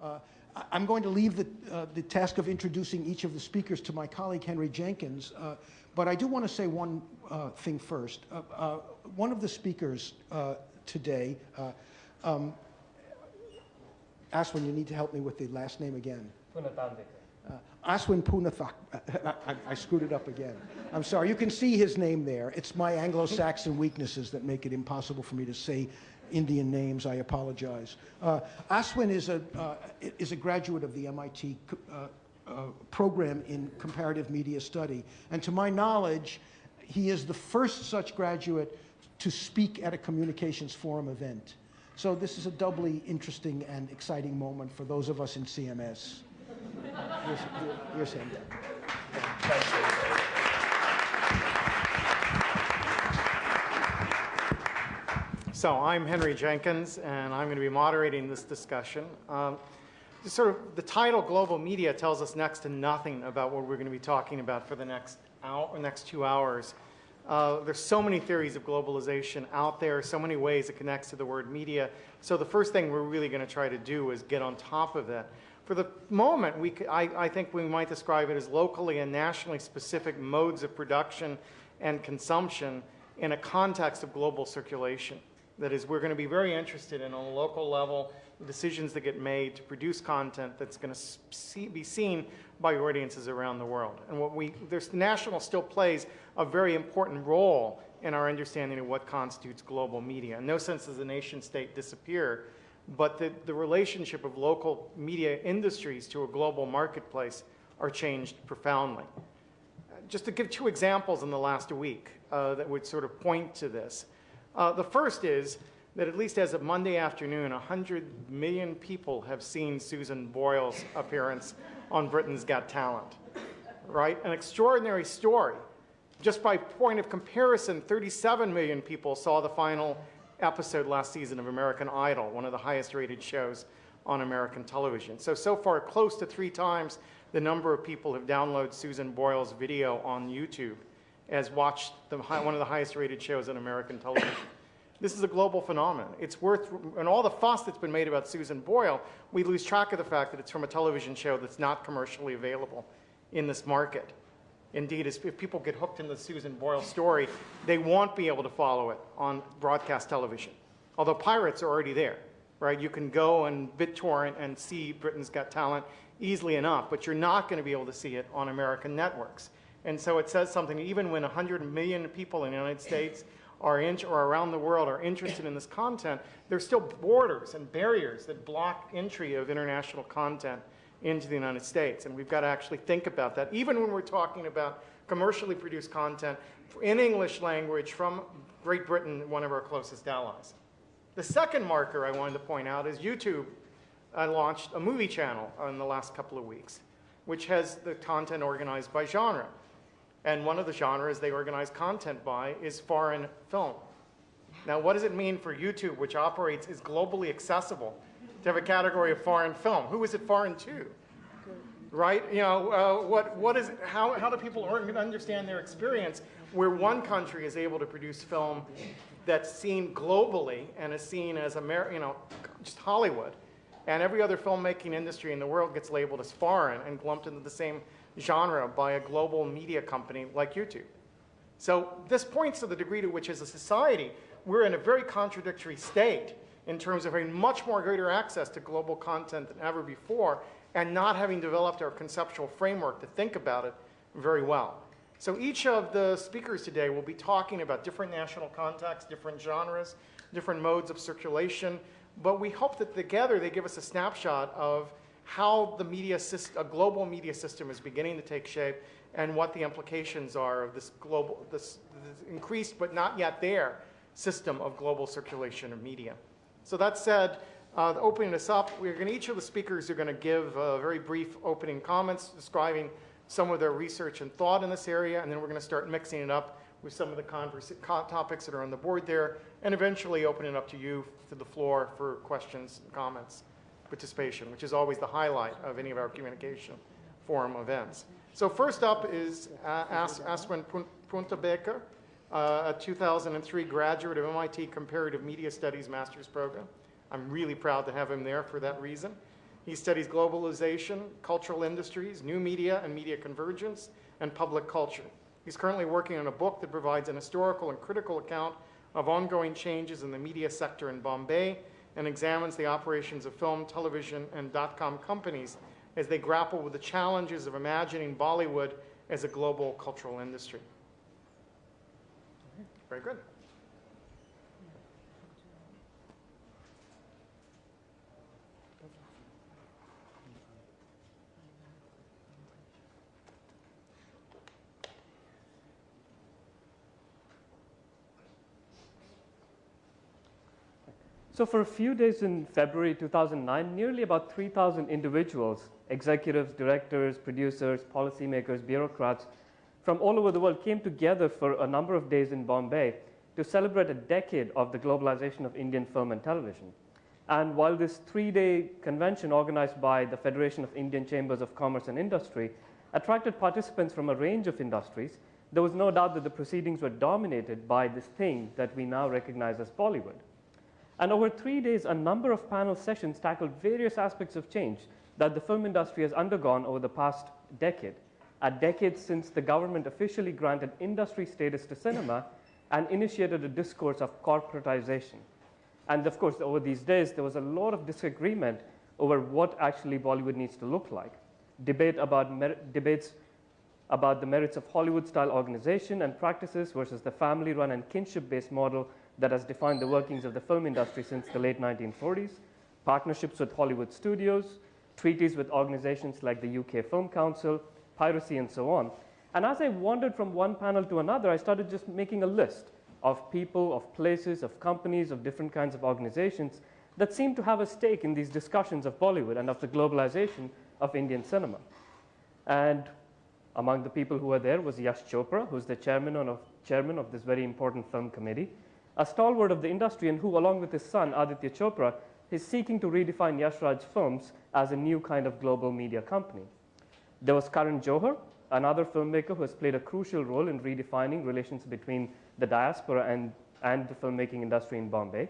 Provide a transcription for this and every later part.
Uh, I- I'm going to leave the, uh, the task of introducing each of the speakers to my colleague Henry Jenkins, uh, but I do want to say one uh, thing first. Uh, uh, one of the speakers uh, today, uh, um, Aswin, you need to help me with the last name again. Uh, Aswin Punathak. I, I screwed it up again. I'm sorry. You can see his name there. It's my Anglo-Saxon weaknesses that make it impossible for me to say Indian names. I apologize. Uh, Aswin is a, uh, is a graduate of the MIT uh, uh, program in comparative media study. And to my knowledge, he is the first such graduate to speak at a communications forum event. So this is a doubly interesting and exciting moment for those of us in CMS. Here's, here's him. So I'm Henry Jenkins, and I'm going to be moderating this discussion. Um, sort of the title "Global Media" tells us next to nothing about what we're going to be talking about for the next hour, or next two hours. Uh, there's so many theories of globalization out there, so many ways it connects to the word media. So the first thing we're really going to try to do is get on top of that. For the moment, we, I, I think we might describe it as locally and nationally specific modes of production and consumption in a context of global circulation. That is, we're going to be very interested in, on a local level, decisions that get made to produce content that's going to see, be seen by audiences around the world. And what we, there's, national still plays a very important role in our understanding of what constitutes global media. In no sense does the nation state disappear, but the, the relationship of local media industries to a global marketplace are changed profoundly. Just to give two examples in the last week uh, that would sort of point to this. Uh, the first is that at least as of Monday afternoon, 100 million people have seen Susan Boyle's appearance on Britain's Got Talent, right? An extraordinary story. Just by point of comparison, 37 million people saw the final episode last season of American Idol, one of the highest rated shows on American television. So, so far, close to three times the number of people have downloaded Susan Boyle's video on YouTube as watched the, one of the highest rated shows on American television. This is a global phenomenon. It's worth, and all the fuss that's been made about Susan Boyle, we lose track of the fact that it's from a television show that's not commercially available in this market. Indeed, if people get hooked in the Susan Boyle story, they won't be able to follow it on broadcast television. Although pirates are already there, right? You can go and BitTorrent and see Britain's Got Talent easily enough, but you're not going to be able to see it on American networks. And so it says something, even when 100 million people in the United States are in, or around the world are interested in this content, there's still borders and barriers that block entry of international content into the United States. And we've got to actually think about that, even when we're talking about commercially produced content in English language from Great Britain, one of our closest allies. The second marker I wanted to point out is YouTube uh, launched a movie channel in the last couple of weeks, which has the content organized by genre. And one of the genres they organize content by is foreign film. Now, what does it mean for YouTube, which operates, is globally accessible, to have a category of foreign film. Who is it foreign to? Right? You know, uh, what, what is how, how do people understand their experience where one country is able to produce film that's seen globally and is seen as, Amer you know, just Hollywood, and every other filmmaking industry in the world gets labeled as foreign and lumped into the same genre by a global media company like YouTube. So this points to the degree to which as a society, we're in a very contradictory state in terms of having much more greater access to global content than ever before and not having developed our conceptual framework to think about it very well. So each of the speakers today will be talking about different national contexts, different genres, different modes of circulation, but we hope that together they give us a snapshot of how the media system, a global media system is beginning to take shape and what the implications are of this global, this, this increased but not yet there system of global circulation of media. So that said, uh, opening this up, we're going to, each of the speakers are going to give uh, very brief opening comments describing some of their research and thought in this area, and then we're going to start mixing it up with some of the topics that are on the board there, and eventually open it up to you, to the floor for questions and comments, participation, which is always the highlight of any of our communication forum events. So first up is uh, As Aswin Punathambekar, uh, a 2003 graduate of MIT Comparative Media Studies Master's Program. I'm really proud to have him there for that reason. He studies globalization, cultural industries, new media and media convergence, and public culture. He's currently working on a book that provides an historical and critical account of ongoing changes in the media sector in Bombay and examines the operations of film, television, and dot-com companies as they grapple with the challenges of imagining Bollywood as a global cultural industry. Very good. So for a few days in February 2009, nearly about 3,000 individuals, executives, directors, producers, policymakers, bureaucrats from all over the world came together for a number of days in Bombay to celebrate a decade of the globalization of Indian film and television. And while this three-day convention organized by the Federation of Indian Chambers of Commerce and Industry attracted participants from a range of industries, there was no doubt that the proceedings were dominated by this thing that we now recognize as Bollywood. And over three days, a number of panel sessions tackled various aspects of change that the film industry has undergone over the past decade. A decade since the government officially granted industry status to cinema and initiated a discourse of corporatization. And of course, over these days, there was a lot of disagreement over what actually Bollywood needs to look like. Debate about debates about the merits of Hollywood-style organization and practices versus the family-run and kinship-based model that has defined the workings of the film industry since the late 1940s, partnerships with Hollywood studios, treaties with organizations like the UK Film Council, piracy, and so on. And as I wandered from one panel to another, I started just making a list of people, of places, of companies, of different kinds of organizations that seem to have a stake in these discussions of Bollywood and of the globalization of Indian cinema. And among the people who were there was Yash Chopra, who's the chairman of, chairman of this very important film committee a stalwart of the industry and who, along with his son, Aditya Chopra, is seeking to redefine Yash Raj Films as a new kind of global media company. There was Karan Johar, another filmmaker who has played a crucial role in redefining relations between the diaspora and, and the filmmaking industry in Bombay.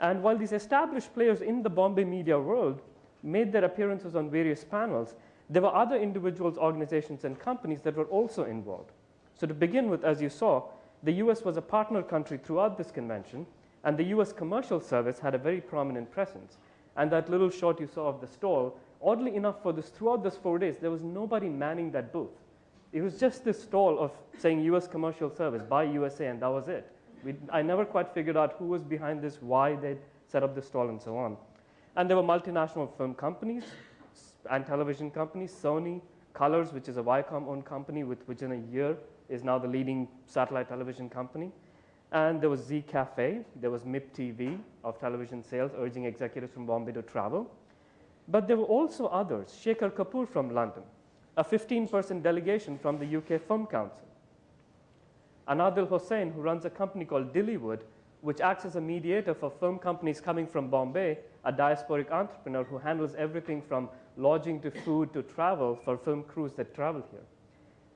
And while these established players in the Bombay media world made their appearances on various panels, there were other individuals, organizations, and companies that were also involved. So to begin with, as you saw, the US was a partner country throughout this convention, and the US Commercial Service had a very prominent presence. And that little shot you saw of the stall, oddly enough, for this throughout those four days, there was nobody manning that booth. It was just this stall of saying US Commercial Service, buy USA, and that was it. We, I never quite figured out who was behind this, why they set up the stall, and so on. And there were multinational film companies and television companies, Sony, Colors, which is a Viacom-owned company, with, which in a year is now the leading satellite television company. And there was Zee Cafe, there was MIP TV of television sales, urging executives from Bombay to travel. But there were also others, Shekhar Kapur from London, a 15-person delegation from the UK Film Council. Anadil Hossain, who runs a company called Dillywood, which acts as a mediator for film companies coming from Bombay, a diasporic entrepreneur who handles everything from lodging to food to travel for film crews that travel here.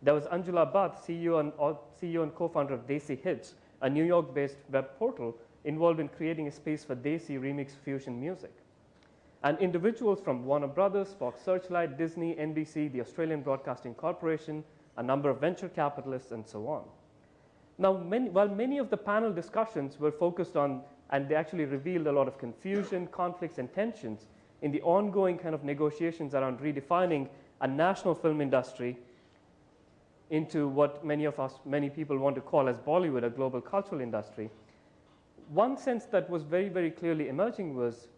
There was Anjula Bhatt, CEO and, uh, CEO and co-founder of Desi Hits, a New York-based web portal involved in creating a space for Desi remix fusion music. And individuals from Warner Brothers, Fox Searchlight, Disney, NBC, the Australian Broadcasting Corporation, a number of venture capitalists, and so on. Now, many, while many of the panel discussions were focused on, and they actually revealed a lot of confusion, conflicts, and tensions in the ongoing kind of negotiations around redefining a national film industry into what many of us, many people want to call as Bollywood, a global cultural industry, one sense that was very, very clearly emerging was,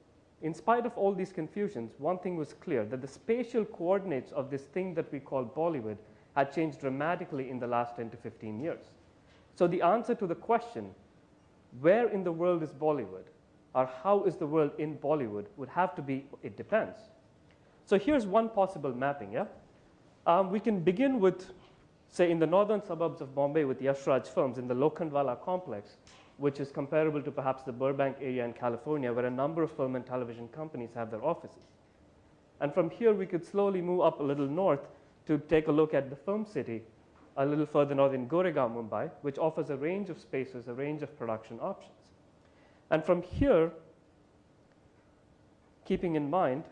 in spite of all these confusions, one thing was clear, that the spatial coordinates of this thing that we call Bollywood had changed dramatically in the last 10 to 15 years. So the answer to the question, where in the world is Bollywood, or how is the world in Bollywood, would have to be, it depends. So here's one possible mapping, yeah? Um, we can begin with say in the northern suburbs of Bombay with Yash Raj Films in the Lokhandwala complex, which is comparable to perhaps the Burbank area in California, where a number of film and television companies have their offices. And from here, we could slowly move up a little north to take a look at the film city, a little further north in Goregaon, Mumbai, which offers a range of spaces, a range of production options. And from here, keeping in mind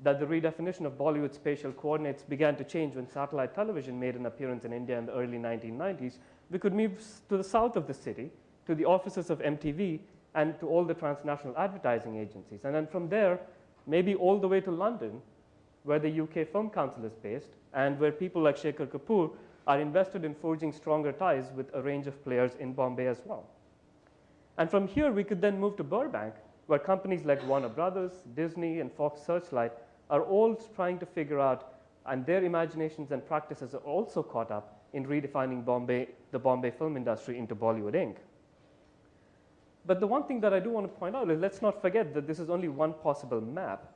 that the redefinition of Bollywood spatial coordinates began to change when satellite television made an appearance in India in the early 1990s, we could move to the south of the city, to the offices of MTV, and to all the transnational advertising agencies. And then from there, maybe all the way to London, where the UK Film Council is based, and where people like Shekhar Kapur are invested in forging stronger ties with a range of players in Bombay as well. And from here, we could then move to Burbank, where companies like Warner Brothers, Disney, and Fox Searchlight are all trying to figure out, and their imaginations and practices are also caught up in redefining Bombay, the Bombay film industry into Bollywood Inc. But the one thing that I do want to point out is let's not forget that this is only one possible map.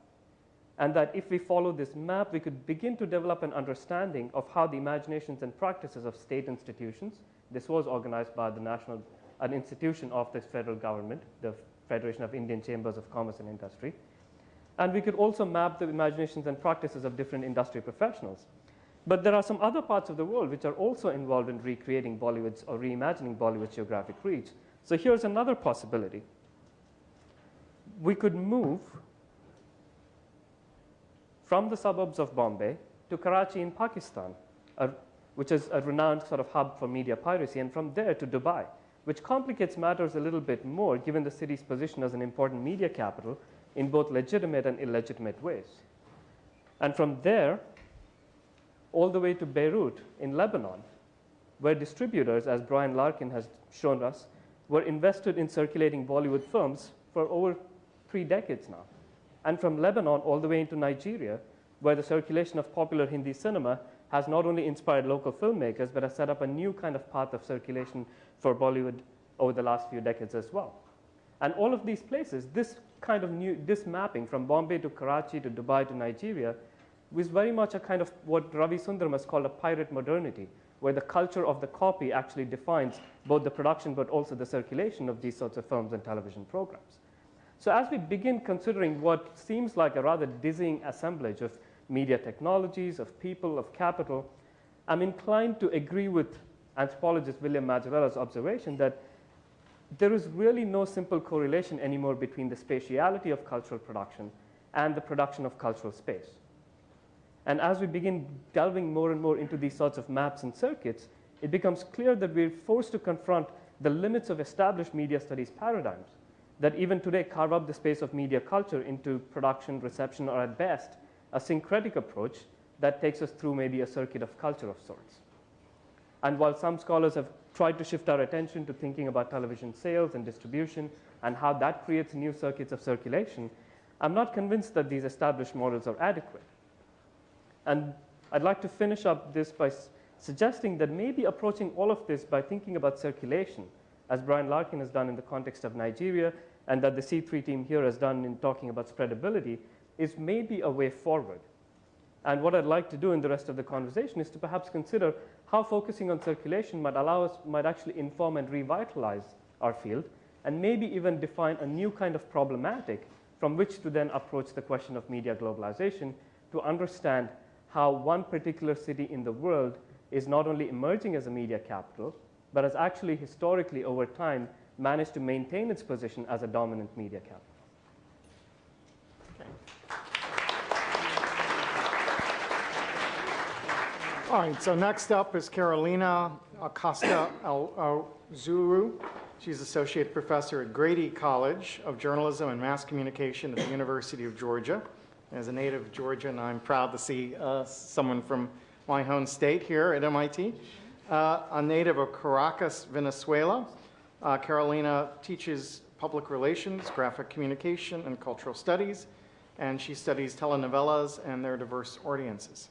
And that if we follow this map, we could begin to develop an understanding of how the imaginations and practices of state institutions, this was organized by the national, an institution of the federal government, the Federation of Indian Chambers of Commerce and Industry. And we could also map the imaginations and practices of different industry professionals. But there are some other parts of the world which are also involved in recreating Bollywood's or reimagining Bollywood's geographic reach. So here's another possibility. We could move from the suburbs of Bombay to Karachi in Pakistan, which is a renowned sort of hub for media piracy, and from there to Dubai, which complicates matters a little bit more given the city's position as an important media capital in both legitimate and illegitimate ways. And from there, all the way to Beirut in Lebanon, where distributors, as Brian Larkin has shown us, were invested in circulating Bollywood films for over three decades now. And from Lebanon all the way into Nigeria, where the circulation of popular Hindi cinema has not only inspired local filmmakers, but has set up a new kind of path of circulation for Bollywood over the last few decades as well. And all of these places, this kind of new, this mapping from Bombay to Karachi to Dubai to Nigeria was very much a kind of what Ravi Sundaram has called a pirate modernity, where the culture of the copy actually defines both the production but also the circulation of these sorts of films and television programs. So as we begin considering what seems like a rather dizzying assemblage of media technologies, of people, of capital, I'm inclined to agree with anthropologist William Mazzarella's observation that there is really no simple correlation anymore between the spatiality of cultural production and the production of cultural space. And as we begin delving more and more into these sorts of maps and circuits, it becomes clear that we're forced to confront the limits of established media studies paradigms that even today carve up the space of media culture into production, reception, or at best, a syncretic approach that takes us through maybe a circuit of culture of sorts. And while some scholars have tried to shift our attention to thinking about television sales and distribution and how that creates new circuits of circulation, I'm not convinced that these established models are adequate. And I'd like to finish up this by suggesting that maybe approaching all of this by thinking about circulation, as Brian Larkin has done in the context of Nigeria, and that the C3 team here has done in talking about spreadability, is maybe a way forward. And what I'd like to do in the rest of the conversation is to perhaps consider how focusing on circulation might allow us, might actually inform and revitalize our field, and maybe even define a new kind of problematic from which to then approach the question of media globalization to understand how one particular city in the world is not only emerging as a media capital, but has actually historically over time managed to maintain its position as a dominant media capital. All right, so next up is Carolina Acosta Zuru. She's Associate Professor at Grady College of Journalism and Mass Communication at the University of Georgia. As a native of Georgia, and I'm proud to see uh, someone from my home state here at MIT. Uh, a native of Caracas, Venezuela, uh, Carolina teaches public relations, graphic communication, and cultural studies, and she studies telenovelas and their diverse audiences.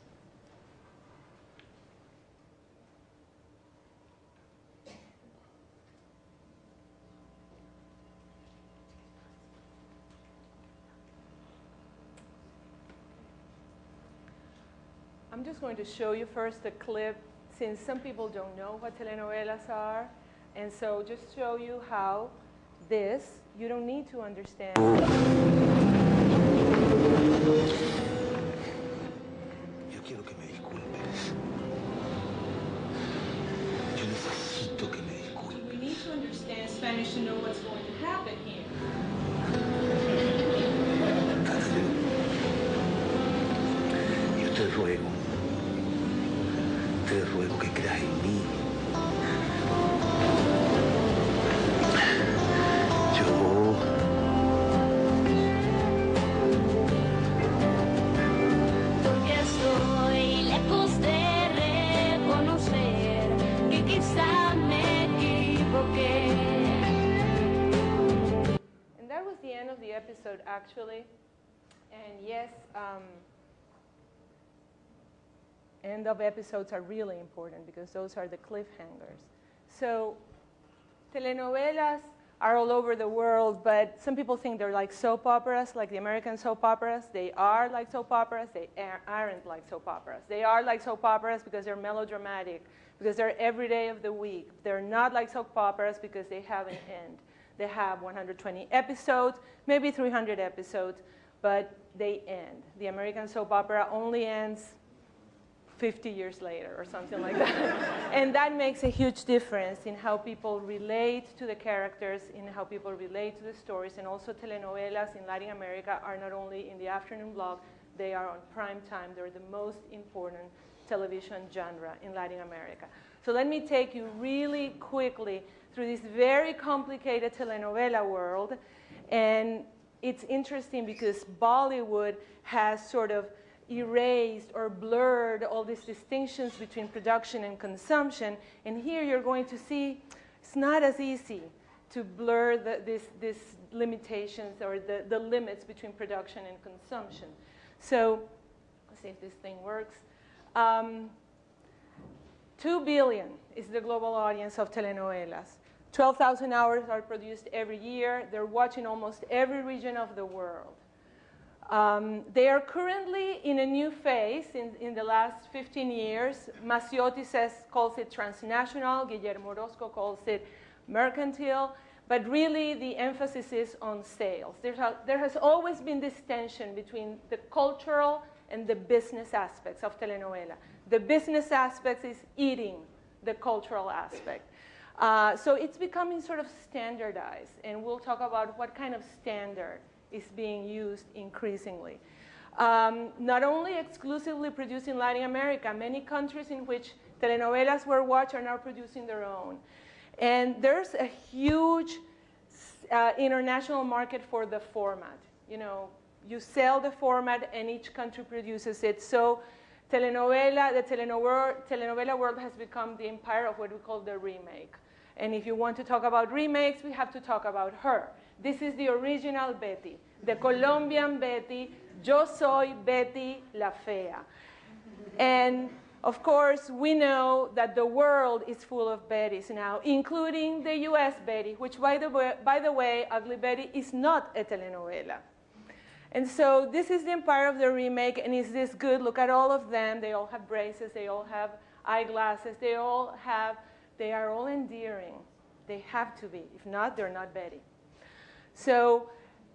Just going to show you first a clip since some people don't know what telenovelas are. And so just show you how this, you don't need to understand. Yo quiero que me disculpes. Yo necesito que me disculpes. We need to understand Spanish to know what's actually. And yes, um, end of episodes are really important because those are the cliffhangers. So, telenovelas are all over the world, but some people think they're like soap operas, like the American soap operas. They are like soap operas. They aren't like soap operas. They are like soap operas because they're melodramatic, because they're every day of the week. They're not like soap operas because they have an end. They have 120 episodes, maybe 300 episodes, but they end. The American soap opera only ends 50 years later or something like that. and that makes a huge difference in how people relate to the characters, in how people relate to the stories, and also telenovelas in Latin America are not only in the afternoon block, they are on prime time. They're the most important television genre in Latin America. So let me take you really quickly through this very complicated telenovela world. And it's interesting because Bollywood has sort of erased or blurred all these distinctions between production and consumption. And here you're going to see it's not as easy to blur the, this, this limitations or the, the limits between production and consumption. So let's see if this thing works. Um, 2 billion is the global audience of telenovelas. 12,000 hours are produced every year. They're watching almost every region of the world. Um, they are currently in a new phase in, in the last 15 years. Mazziotti says, calls it transnational. Guillermo Orozco calls it mercantile. But really, the emphasis is on sales. A, there has always been this tension between the cultural and the business aspects of telenovela. The business aspect is eating the cultural aspect. Uh, so it's becoming sort of standardized, and we'll talk about what kind of standard is being used increasingly. Um, not only exclusively produced in Latin America, many countries in which telenovelas were watched are now producing their own. And there's a huge uh, international market for the format. You know, you sell the format and each country produces it. So telenovela, the telenovela, telenovela world has become the empire of what we call the remake. And if you want to talk about remakes, we have to talk about her. This is the original Betty, the Colombian Betty. Yo soy Betty la Fea. And of course, we know that the world is full of Bettys now, including the US Betty, which, by the way, by the way Ugly Betty is not a telenovela. And so this is the empire of the remake, and is this good? Look at all of them. They all have braces, they all have eyeglasses, they all have, they are all endearing. They have to be. If not, they're not Betty. So,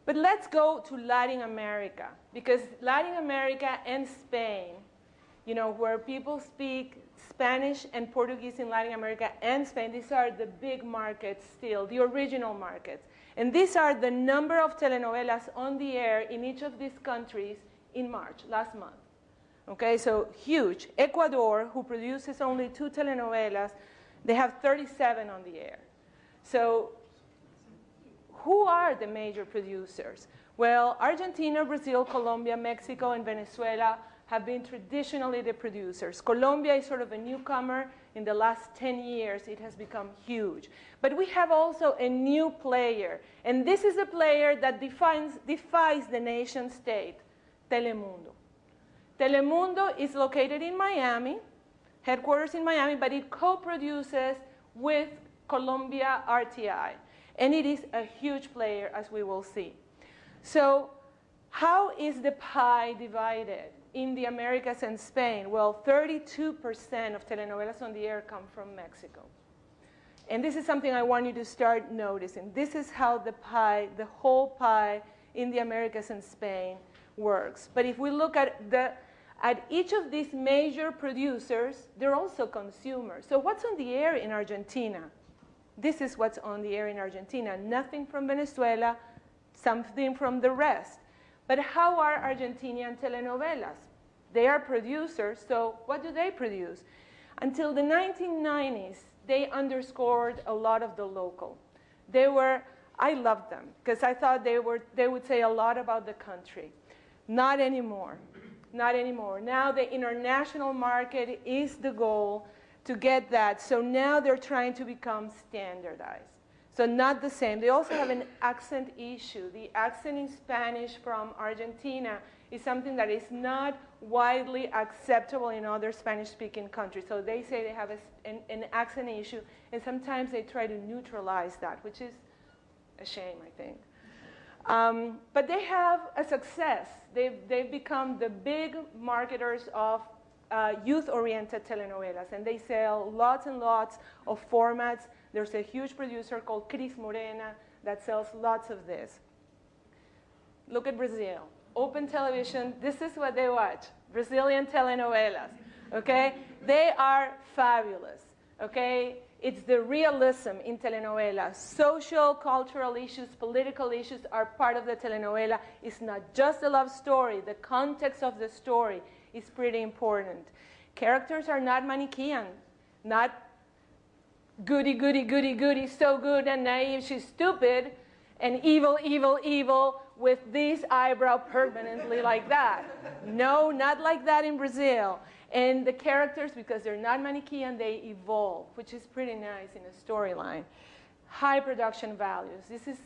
but let's go to Latin America, because Latin America and Spain, you know, where people speak Spanish and Portuguese in Latin America and Spain, these are the big markets still, the original markets. And these are the number of telenovelas on the air in each of these countries in March, last month. Okay, so huge. Ecuador, who produces only two telenovelas, they have 37 on the air. So who are the major producers? Well, Argentina, Brazil, Colombia, Mexico, and Venezuela have been traditionally the producers. Colombia is sort of a newcomer. In the last 10 years, it has become huge. But we have also a new player, and this is a player that defines, defies the nation state, Telemundo. Telemundo is located in Miami, headquarters in Miami, but it co-produces with Colombia RTI. And it is a huge player, as we will see. So how is the pie divided in the Americas and Spain? Well, 32% of telenovelas on the air come from Mexico. And this is something I want you to start noticing. This is how the pie, the whole pie in the Americas and Spain works. But if we look at, the, at each of these major producers, they're also consumers. So what's on the air in Argentina? This is what's on the air in Argentina. Nothing from Venezuela, something from the rest. But how are Argentinian telenovelas? They are producers, so what do they produce? Until the 1990s, they underscored a lot of the local. They were, I loved them because I thought they, were, they would say a lot about the country. Not anymore. Not anymore. Now the international market is the goal to get that. So now they're trying to become standardized. So not the same. They also have an accent issue. The accent in Spanish from Argentina is something that is not widely acceptable in other Spanish-speaking countries. So they say they have a, an, an, accent issue, and sometimes they try to neutralize that, which is a shame, I think. Um, but they have a success. They've, they've become the big marketers of uh, youth-oriented telenovelas, and they sell lots and lots of formats. There's a huge producer called Cris Morena that sells lots of this. Look at Brazil. Open television, this is what they watch. Brazilian telenovelas, okay? They are fabulous, okay? It's the realism in telenovela. Social, cultural issues, political issues are part of the telenovela. It's not just a love story. The context of the story is pretty important. Characters are not Manichean, not goody, goody, goody, goody, so good and naive, she's stupid, and evil, evil, evil, with this eyebrow permanently like that. No, not like that in Brazil. And the characters, because they're not Manichean, they evolve, which is pretty nice in a storyline. High production values. This is,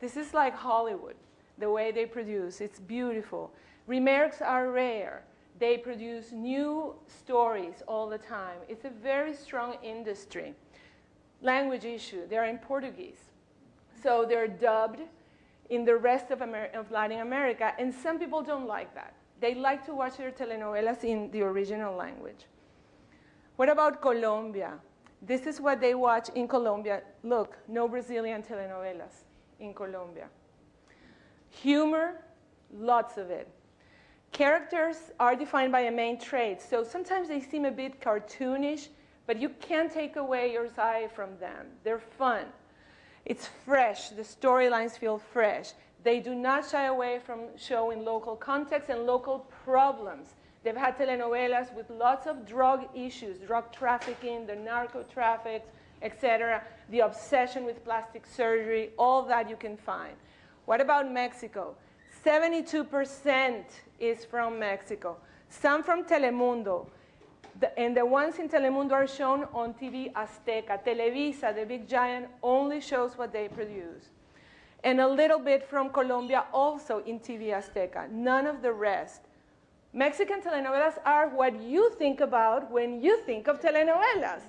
this is like Hollywood, the way they produce. It's beautiful. Remakes are rare. They produce new stories all the time. It's a very strong industry. Language issue, they're in Portuguese. So they're dubbed in the rest of, Amer of Latin America, and some people don't like that. They like to watch their telenovelas in the original language. What about Colombia? This is what they watch in Colombia. Look, no Brazilian telenovelas in Colombia. Humor, lots of it. Characters are defined by a main trait, so sometimes they seem a bit cartoonish, but you can't take away your eye from them. They're fun. It's fresh. The storylines feel fresh. They do not shy away from showing local context and local problems. They've had telenovelas with lots of drug issues, drug trafficking, the narco traffic, etc., the obsession with plastic surgery, all that you can find. What about Mexico? 72% is from Mexico. Some from Telemundo. The, and the ones in Telemundo are shown on TV Azteca. Televisa, the big giant, only shows what they produce. And a little bit from Colombia also in TV Azteca, none of the rest. Mexican telenovelas are what you think about when you think of telenovelas.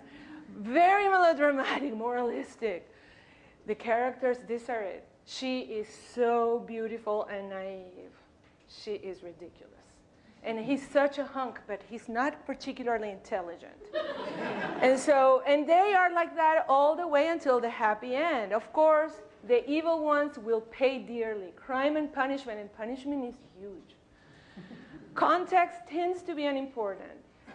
Very melodramatic, moralistic. The characters, these are it. She is so beautiful and naive. She is ridiculous and he's such a hunk, but he's not particularly intelligent. and so, and they are like that all the way until the happy end. Of course, the evil ones will pay dearly. Crime and punishment, and punishment is huge. Context tends to be unimportant.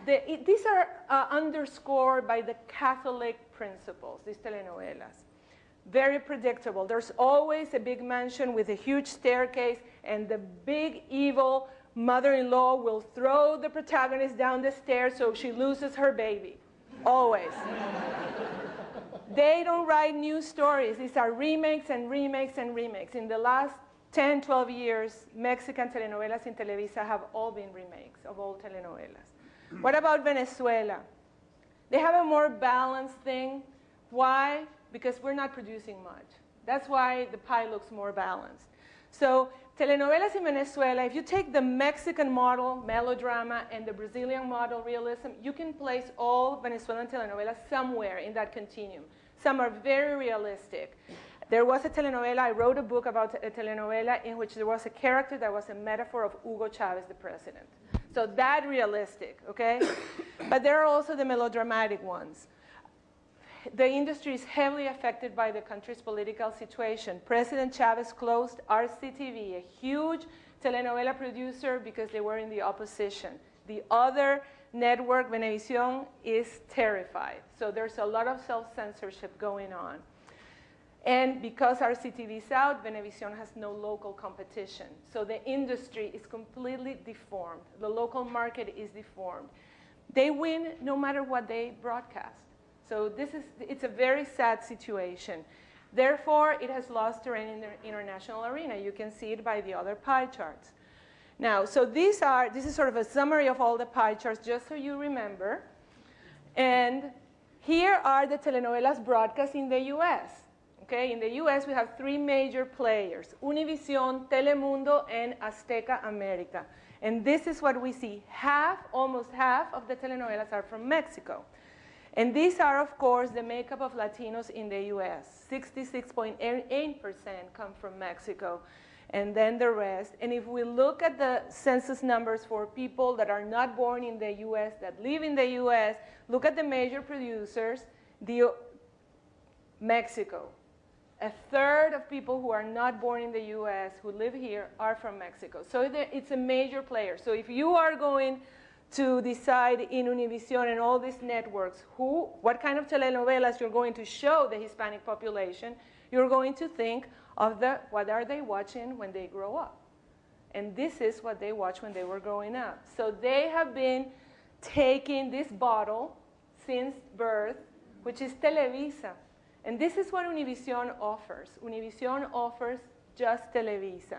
The, it, these are uh, underscored by the Catholic principles, these telenovelas. Very predictable. There's always a big mansion with a huge staircase and the big evil mother-in-law will throw the protagonist down the stairs so she loses her baby. Always. They don't write new stories. These are remakes and remakes and remakes. In the last 10, 12 years, Mexican telenovelas in Televisa have all been remakes of old telenovelas. Mm. What about Venezuela? They have a more balanced thing. Why? Because we're not producing much. That's why the pie looks more balanced. So telenovelas in Venezuela, if you take the Mexican model, melodrama, and the Brazilian model, realism, you can place all Venezuelan telenovelas somewhere in that continuum. Some are very realistic. There was a telenovela, I wrote a book about a telenovela in which there was a character that was a metaphor of Hugo Chavez, the president. So that realistic, okay? but there are also the melodramatic ones the industry is heavily affected by the country's political situation. President Chavez closed RCTV, a huge telenovela producer, because they were in the opposition. The other network, Venevisión, is terrified. So there's a lot of self-censorship going on. And because RCTV is out, Venevisión has no local competition. So the industry is completely deformed. The local market is deformed. they win no matter what they broadcast. So this is, it's a very sad situation. Therefore, it has lost terrain in the international arena. You can see it by the other pie charts. Now, so these are, this is sort of a summary of all the pie charts, just so you remember. And here are the telenovelas broadcast in the US. Okay, in the US, we have three major players, Univision, Telemundo, and Azteca America. And this is what we see. Half, almost half of the telenovelas are from Mexico. And these are, of course, the makeup of Latinos in the US. 66.8% come from Mexico, and then the rest. And if we look at the census numbers for people that are not born in the US, that live in the US, look at the major producers, the, Mexico. A third of people who are not born in the US who live here are from Mexico. So it's a major player. So if you are going to decide in Univision and all these networks who, what kind of telenovelas you're going to show the Hispanic population, you're going to think of the, what are they watching when they grow up. And this is what they watched when they were growing up. So they have been taking this bottle since birth, which is Televisa. And this is what Univision offers. Univision offers just Televisa.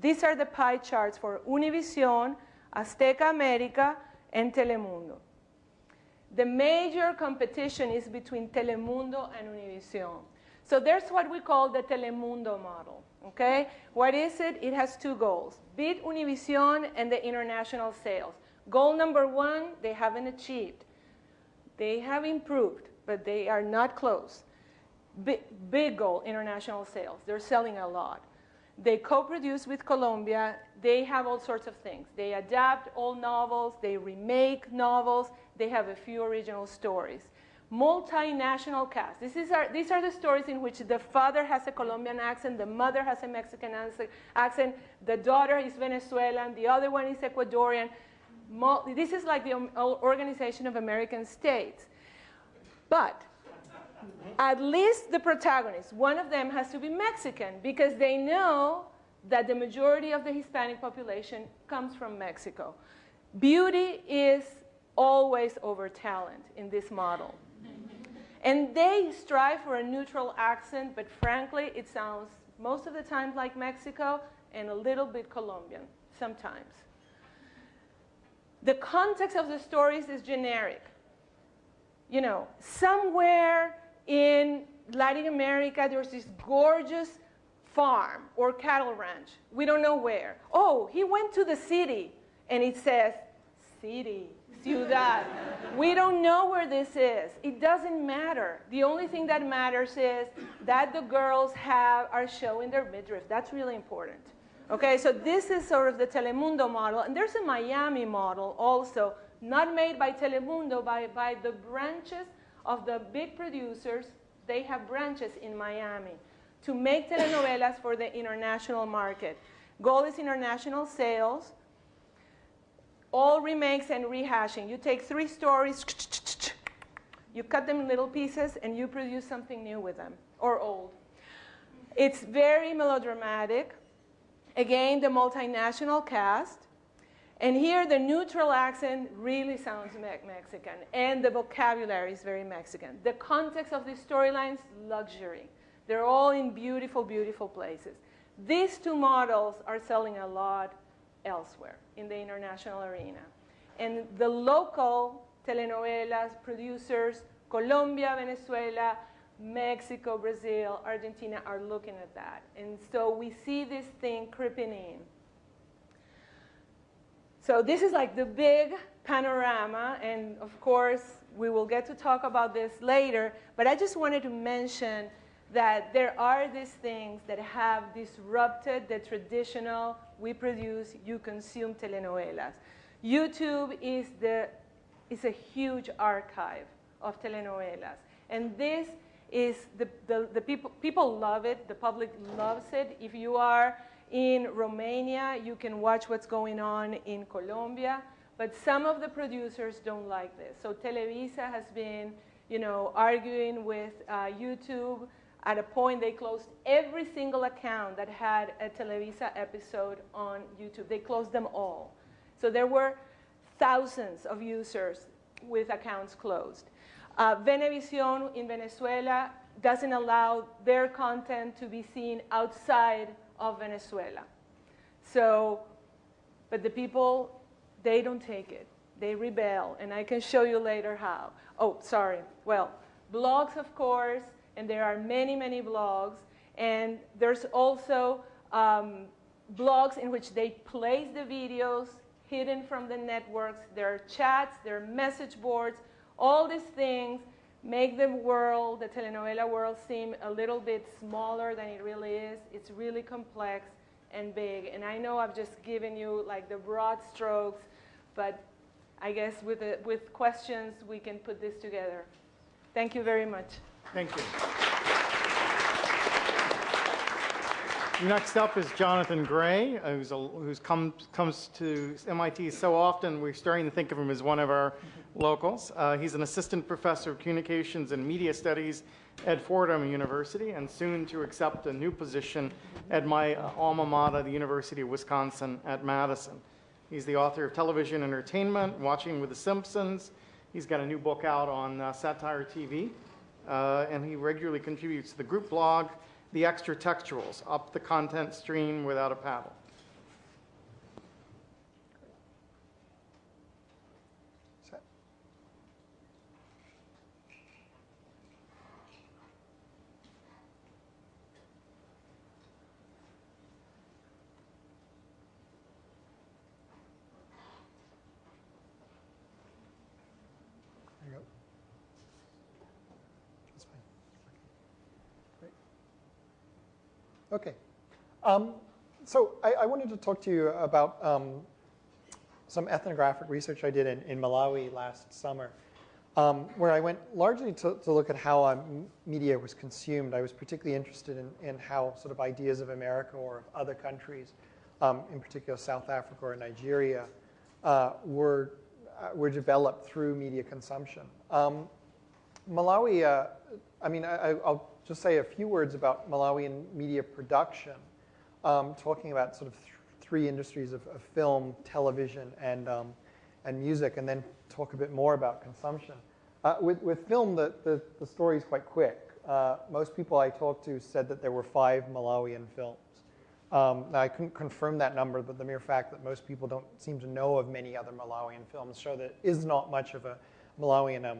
These are the pie charts for Univision, Azteca America, and Telemundo. The major competition is between Telemundo and Univision. So there's what we call the Telemundo model. Okay? What is it? It has two goals. Beat Univision and the international sales. Goal number one, they haven't achieved. They have improved, but they are not close. Big, big goal, international sales. They're selling a lot. They co-produce with Colombia. They have all sorts of things. They adapt old novels. They remake novels. They have a few original stories. Multinational cast. This is our, these are the stories in which the father has a Colombian accent, the mother has a Mexican accent, the daughter is Venezuelan, the other one is Ecuadorian. This is like the um, Organization of American States. But at least the protagonist, one of them has to be Mexican because they know that the majority of the Hispanic population comes from Mexico. Beauty is always over talent in this model. And they strive for a neutral accent, but frankly, it sounds most of the time like Mexico and a little bit Colombian, sometimes. The context of the stories is generic. You know, somewhere in Latin America, there's this gorgeous farm or cattle ranch. We don't know where. Oh, he went to the city, and it says city, ciudad. we don't know where this is. It doesn't matter. The only thing that matters is that the girls have are showing their midriff. That's really important. Okay, so this is sort of the Telemundo model, and there's a Miami model also, not made by Telemundo, by, by the branches of the big producers, they have branches in Miami to make telenovelas for the international market. Goal is international sales, all remakes and rehashing. You take three stories, you cut them in little pieces, and you produce something new with them, or old. It's very melodramatic. Again, the multinational cast. And here the neutral accent really sounds me Mexican, and the vocabulary is very Mexican. The context of the storylines, luxury. They're all in beautiful, beautiful places. These two models are selling a lot elsewhere in the international arena. And the local telenovelas producers, Colombia, Venezuela, Mexico, Brazil, Argentina are looking at that. And so we see this thing creeping in. So this is like the big panorama, and of course, we will get to talk about this later, but I just wanted to mention that there are these things that have disrupted the traditional, we produce, you consume telenovelas. YouTube is, the, is a huge archive of telenovelas. And this is, the, the, the people, people love it, the public loves it. If you are in Romania, you can watch what's going on in Colombia, but some of the producers don't like this. So Televisa has been, you know, arguing with uh, YouTube. At a point, they closed every single account that had a Televisa episode on YouTube. They closed them all. So there were thousands of users with accounts closed. Uh, Venevisión in Venezuela doesn't allow their content to be seen outside of Venezuela. So, but the people, they don't take it. They rebel, and I can show you later how. Oh, sorry. Well, blogs, of course, and there are many, many blogs. And there's also um, blogs in which they place the videos hidden from the networks. There are chats, there are message boards. All these things make the world, the telenovela world, seem a little bit smaller than it really is. It's really complex and big. And I know I've just given you like the broad strokes, but I guess with, with questions, we can put this together. Thank you very much. Thank you. Next up is Jonathan Gray, who's, a, who's come, comes to MIT so often, we're starting to think of him as one of our locals. Uh, he's an assistant professor of communications and media studies at Fordham University and soon to accept a new position at my uh, alma mater, the University of Wisconsin at Madison. He's the author of Television Entertainment, Watching with the Simpsons. He's got a new book out on uh, satire TV, uh, and he regularly contributes to the group blog, the extra textuals, up the content stream without a paddle. Okay. Um, so I, I, wanted to talk to you about um, some ethnographic research I did in, in Malawi last summer, um, where I went largely to, to look at how um, media was consumed. I was particularly interested in, in, how sort of ideas of America or of other countries, um, in particular South Africa or Nigeria, uh, were, uh, were developed through media consumption. Um, Malawi, uh, I mean, I, will just say a few words about Malawian media production, um, talking about sort of th three industries of, of, film, television, and, um, and music, and then talk a bit more about consumption. Uh, with, with film, the, the, the story is quite quick. Uh, most people I talked to said that there were five Malawian films. Um, I couldn't confirm that number, but the mere fact that most people don't seem to know of many other Malawian films show that is not much of a Malawian um,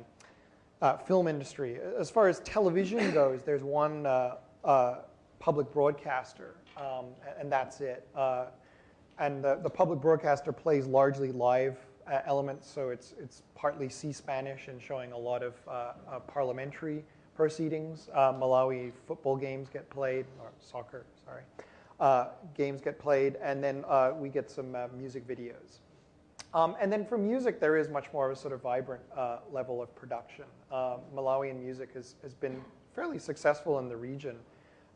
uh, film industry. As far as television goes, there's one uh, uh, public broadcaster, um, and that's it. Uh, and the, the, public broadcaster plays largely live uh, elements, so it's, it's partly C-Spanish and showing a lot of uh, parliamentary proceedings. Malawi football games get played, or soccer, sorry. games get played, and then we get some music videos. Um, and then for music, there is much more of a sort of vibrant uh, level of production. Uh, Malawian music has, has been fairly successful in the region,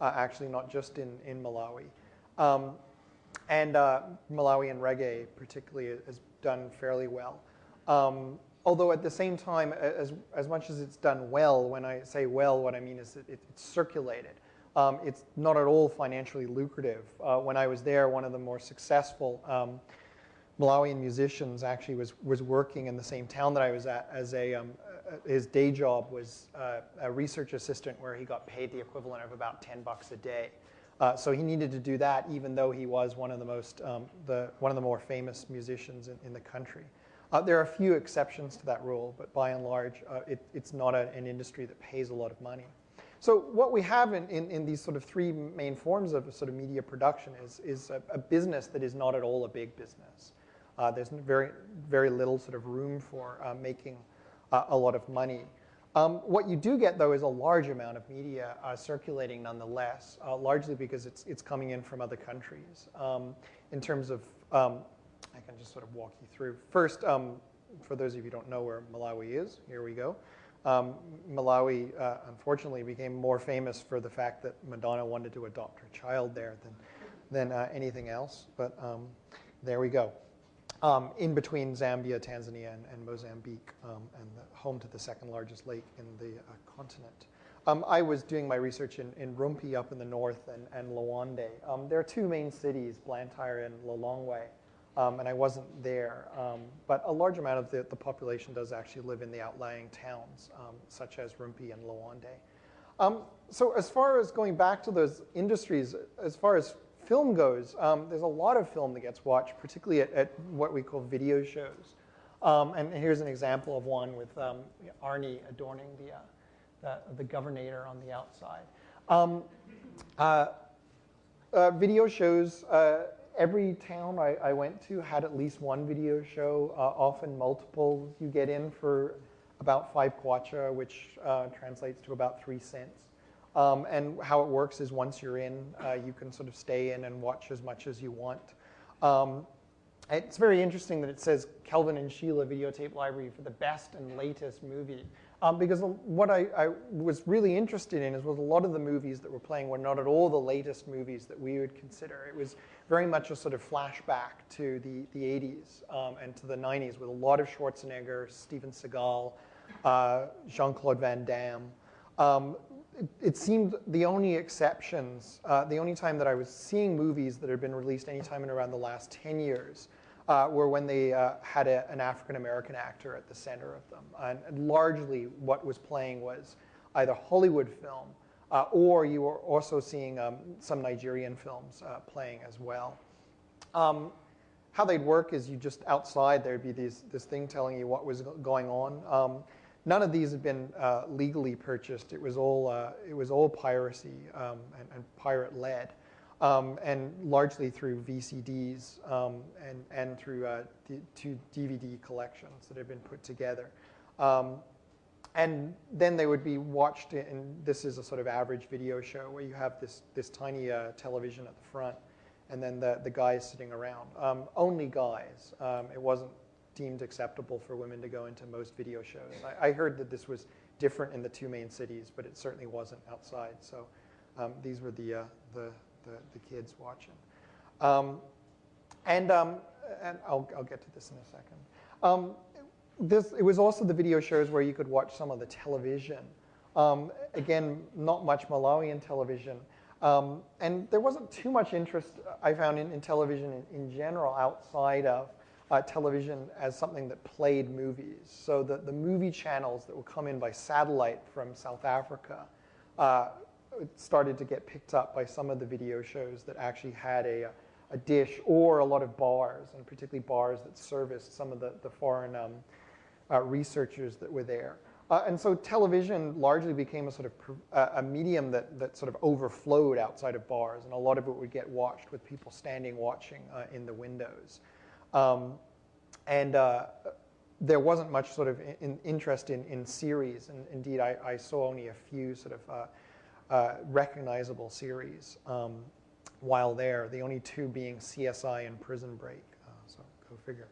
uh, actually not just in, in Malawi. Um, and uh, Malawian reggae particularly has done fairly well. Um, although at the same time, as, as much as it's done well, when I say well, what I mean is it, it's circulated. Um, it's not at all financially lucrative. Uh, when I was there, one of the more successful um, Malawian musicians actually was, was working in the same town that I was at as a, um, his day job was uh, a research assistant where he got paid the equivalent of about 10 bucks a day. Uh, so he needed to do that even though he was one of the most, um, the, one of the more famous musicians in, in the country. Uh, there are a few exceptions to that rule, but by and large, uh, it, it's not a, an industry that pays a lot of money. So what we have in, in, in, these sort of three main forms of sort of media production is, is a, a business that is not at all a big business. Uh, there's very, very little sort of room for uh, making uh, a lot of money. Um, what you do get, though, is a large amount of media uh, circulating nonetheless, uh, largely because it's, it's coming in from other countries. Um, in terms of, um, I can just sort of walk you through. First, um, for those of you who don't know where Malawi is, here we go. Um, Malawi, uh, unfortunately, became more famous for the fact that Madonna wanted to adopt her child there than, than anything else, but um, there we go um, in between Zambia, Tanzania, and, and Mozambique, um, and home to the second largest lake in the uh, continent. Um, I was doing my research in, in Rumpi up in the north and, and Lwande. Um, there are two main cities, Blantyre and Lilongwe. um, and I wasn't there. Um, but a large amount of the, the population does actually live in the outlying towns, such as Rumpi and Lawande. Um, so as far as going back to those industries, as far as film goes, um, there's a lot of film that gets watched, particularly at, at what we call video shows. Um, and here's an example of one with um, Arnie adorning the, uh, the, the governor on the outside. Um, uh, uh, video shows, uh, every town I, I, went to had at least one video show, uh, often multiple. You get in for about five kwacha, which uh, translates to about three cents. Um, and how it works is once you're in, uh, you can sort of stay in and watch as much as you want. Um, it's very interesting that it says Kelvin and Sheila videotape library for the best and latest movie. Um, because what I, I, was really interested in is was a lot of the movies that were playing were not at all the latest movies that we would consider. It was very much a sort of flashback to the, the 80s um, and to the 90s with a lot of Schwarzenegger, Steven Seagal, uh, Jean-Claude Van Damme. Um, it, seemed the only exceptions, uh, the only time that I was seeing movies that had been released anytime in around the last 10 years uh, were when they uh, had a, an African American actor at the center of them. And, and, largely what was playing was either Hollywood film uh, or you were also seeing um, some Nigerian films uh, playing as well. Um, how they'd work is you just outside there'd be these, this thing telling you what was going on. Um, none of these had been uh, legally purchased. It was all, uh, it was all piracy um, and, and pirate led. Um, and largely through VCDs um, and, and through uh, two DVD collections that have been put together. Um, and then they would be watched, and this is a sort of average video show where you have this, this tiny uh, television at the front and then the, the guys sitting around. Um, only guys. Um, it wasn't deemed acceptable for women to go into most video shows. I, I, heard that this was different in the two main cities, but it certainly wasn't outside. So um, these were the, uh, the, the, the, kids watching. Um, and um, and I'll, I'll get to this in a second. Um, this, it was also the video shows where you could watch some of the television. Um, again, not much Malawian television. Um, and there wasn't too much interest, I found, in, in television in, in, general outside of uh, television as something that played movies. So the, the movie channels that would come in by satellite from South Africa uh, started to get picked up by some of the video shows that actually had a, a dish or a lot of bars, and particularly bars that serviced some of the, the foreign um, uh, researchers that were there. Uh, and so television largely became a sort of uh, a medium that, that sort of overflowed outside of bars, and a lot of it would get watched with people standing watching uh, in the windows. Um, and uh, there wasn't much sort of in, interest in, in series, and indeed I, I, saw only a few sort of uh, uh, recognizable series um, while there, the only two being CSI and Prison Break, so go figure.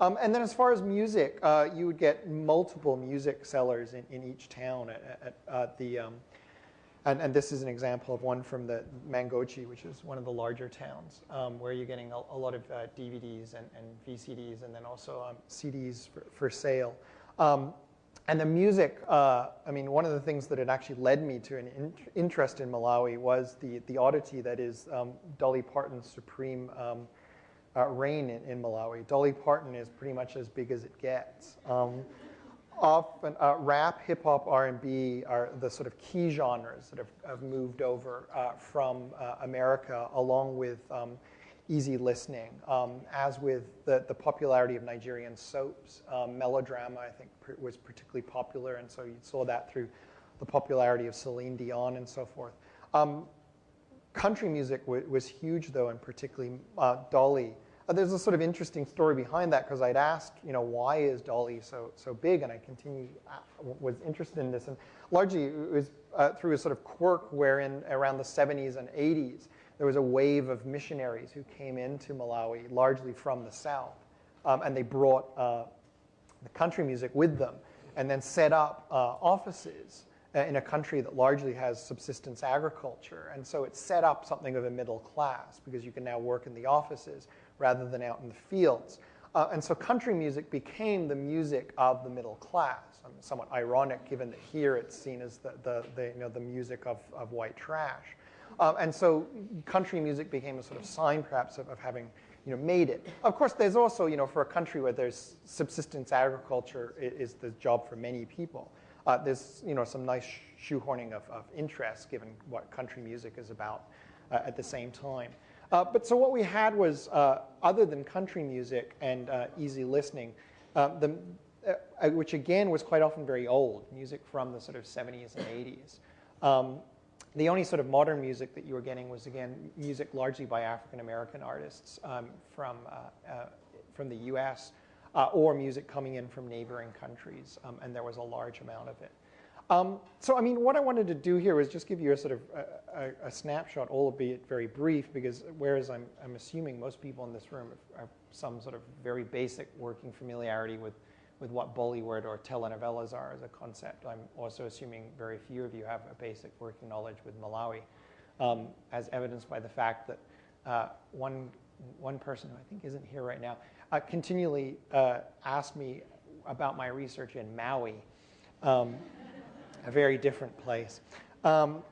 Um, and then as far as music, uh, you would get multiple music sellers in, in each town at, at, at the, um, and, and, this is an example of one from the Mangochi, which is one of the larger towns, um, where you're getting a, a lot of uh, DVDs and, and, VCDs and then also um, CDs for, for sale. Um, and the music, uh, I mean, one of the things that had actually led me to an in interest in Malawi was the, the oddity that is um, Dolly Parton's Supreme uh, reign in, in, Malawi. Dolly Parton is pretty much as big as it gets. Often uh, rap, hip hop, R&B are the sort of key genres that have, have moved over uh, from uh, America, along with um, easy listening. Um, as with the, the popularity of Nigerian soaps, um, melodrama I think was particularly popular, and so you saw that through the popularity of Celine Dion and so forth. Um, country music was huge, though, and particularly uh, Dolly there's a sort of interesting story behind that because I'd asked, you know, why is Dolly so so big, and I continue uh, was interested in this, and largely it was uh, through a sort of quirk wherein around the 70s and 80s there was a wave of missionaries who came into Malawi, largely from the south, um, and they brought uh, the country music with them, and then set up uh, offices uh, in a country that largely has subsistence agriculture, and so it set up something of a middle class because you can now work in the offices rather than out in the fields. Uh, and so country music became the music of the middle class. I mean, somewhat ironic given that here it's seen as the, the, the you know, the music of, of white trash. Um, and so country music became a sort of sign perhaps of, of having you know, made it. Of course, there's also, you know, for a country where there's subsistence agriculture i- is the job for many people. Uh, there's, you know, some nice shoehorning of, of interest given what country music is about uh, at the same time. Uh, but so what we had was, uh, other than country music and uh, easy listening, uh, the, uh, which again was quite often very old, music from the sort of 70s and 80s. Um, the only sort of modern music that you were getting was again music largely by African American artists um, from uh, uh, from the U.S. Uh, or music coming in from neighboring countries, um, and there was a large amount of it. Um, so, I mean, what I wanted to do here was just give you a sort of a, a, a snapshot, albeit very brief, because whereas I'm, I'm assuming most people in this room have, have some sort of very basic working familiarity with with what Bollywood or telenovelas are as a concept. I'm also assuming very few of you have a basic working knowledge with Malawi, um, as evidenced by the fact that uh, one, one person who I think isn't here right now uh, continually uh, asked me about my research in Maui, um, a very different place. Um,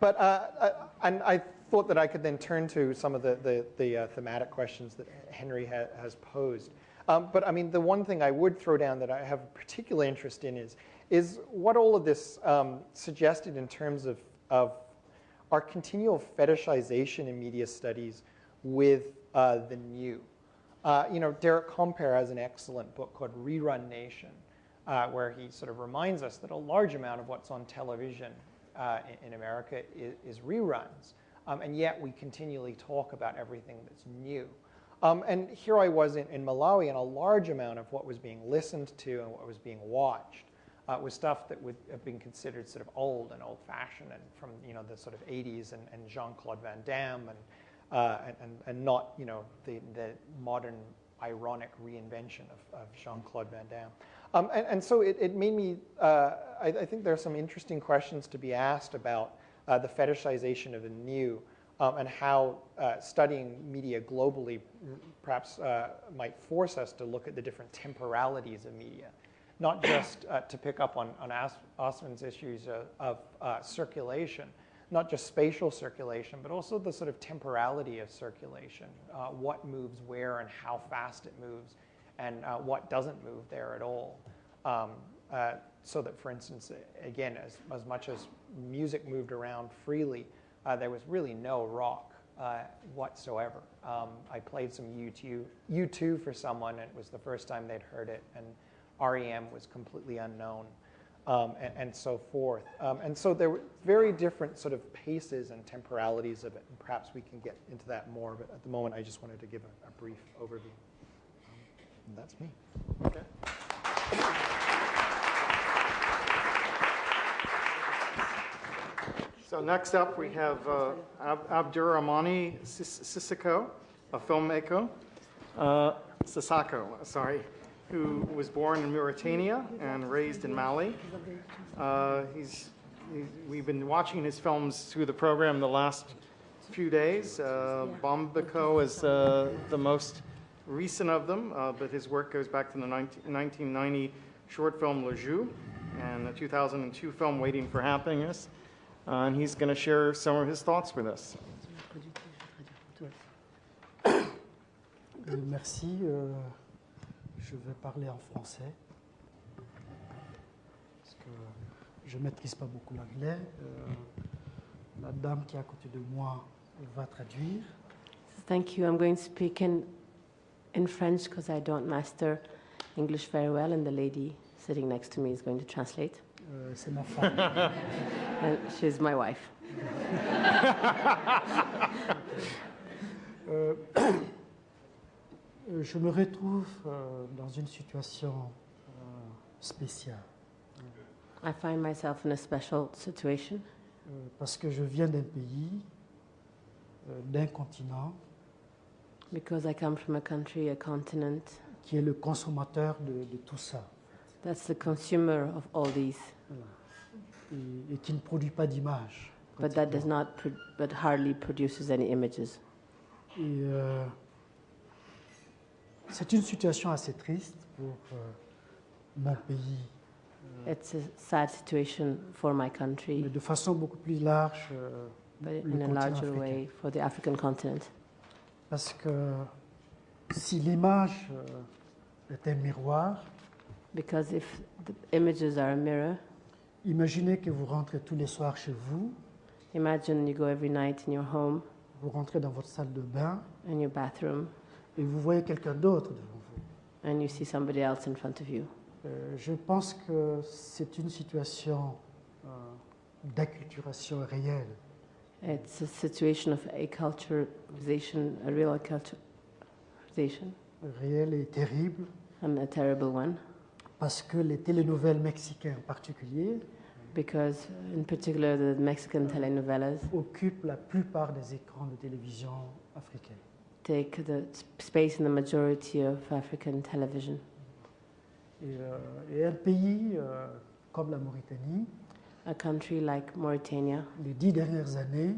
but uh, uh, and I thought that I could then turn to some of the, the, the uh, thematic questions that Henry ha has posed. Um, but I mean, the one thing I would throw down that I have a particular interest in is, is what all of this um, suggested in terms of, of our continual fetishization in media studies with uh, the new. Uh, you know, Derek Kompare has an excellent book called Rerun Nation, uh, where he sort of reminds us that a large amount of what's on television uh, in, America is, is reruns. Um, and yet we continually talk about everything that's new. Um, and here I was in, in, Malawi, and a large amount of what was being listened to and what was being watched uh, was stuff that would have been considered sort of old and old-fashioned, and from you know the sort of 80s and, and Jean-Claude Van Damme, and, uh, and, and not you know the, the modern ironic reinvention of, of Jean-Claude Van Damme. Um, and, and, so it, it made me. Uh, I, I, think there are some interesting questions to be asked about uh, the fetishization of the new um, and how uh, studying media globally perhaps uh, might force us to look at the different temporalities of media, not just uh, to pick up on, on Aswin's issues of, of uh, circulation, not just spatial circulation, but also the sort of temporality of circulation, uh, what moves where and how fast it moves, and uh, what doesn't move there at all. Um, so that, for instance, again, as, as much as music moved around freely, uh, there was really no rock uh, whatsoever. Um, I played some U2, U2 for someone, and it was the first time they'd heard it, and REM was completely unknown, um, and, and, so forth. Um, and so there were very different sort of paces and temporalities of it, and perhaps we can get into that more, but at the moment I just wanted to give a, a brief overview. Um, and that's me. Okay. So next up, we have uh, Ab Abderrahmane Sissoko, a filmmaker, uh, Sissako, sorry, who was born in Mauritania and raised in Mali. Uh, he's, he's, we've been watching his films through the program the last few days. Uh, Bamako is uh, the most recent of them, uh, but his work goes back to the 19, 1990 short film Le Jeu and the 2002 film Waiting for Happiness. Uh, and he's going to share some of his thoughts with us. Euh, merci. Je vais parler en français parce que je ne maîtrise pas beaucoup l'anglais. Euh, la dame qui est à côté de moi va traduire. Thank you. I'm going to speak in, in French because I don't master English very well, and the lady sitting next to me is going to translate. Euh, c'est ma femme. And she's my wife. euh, je me retrouve euh, dans une situation euh, spéciale. I find myself in a special situation. Euh, parce que je viens d'un pays, euh, d'un continent. Because I come from a country, a continent. Qui est le consommateur de, de tout ça. That's the consumer of all these. Et, et qui ne produit pas d'images. But that does not, but hardly produces any images. Et euh, c'est une situation assez triste pour euh, mon pays. It's a sad situation for my country. Mais de façon beaucoup plus large. Euh, but in a larger africain. way for the African continent. Parce que si l'image euh, est un miroir, because if the images are a mirror, imaginez que vous rentrez tous les soirs chez vous, imagine you go every night in your home, vous rentrez dans votre salle de bain in your bathroom, et vous voyez quelqu'un d'autre devant vous. and you see somebody else in front of you. Euh, je pense que c'est une situation euh, d'acculturation réelle. It's a situation of acculturation, a real acculturation, réelle et terrible, and a terrible one, parce que les télénouvelles mexicaines en particulier because in particular the Mexican telenovelas occupent la plupart des écrans de télévision africains. Take the space in the majority of African television. Et, euh, et un pays euh, comme la Mauritanie, A country like Mauritania, les dix dernières années,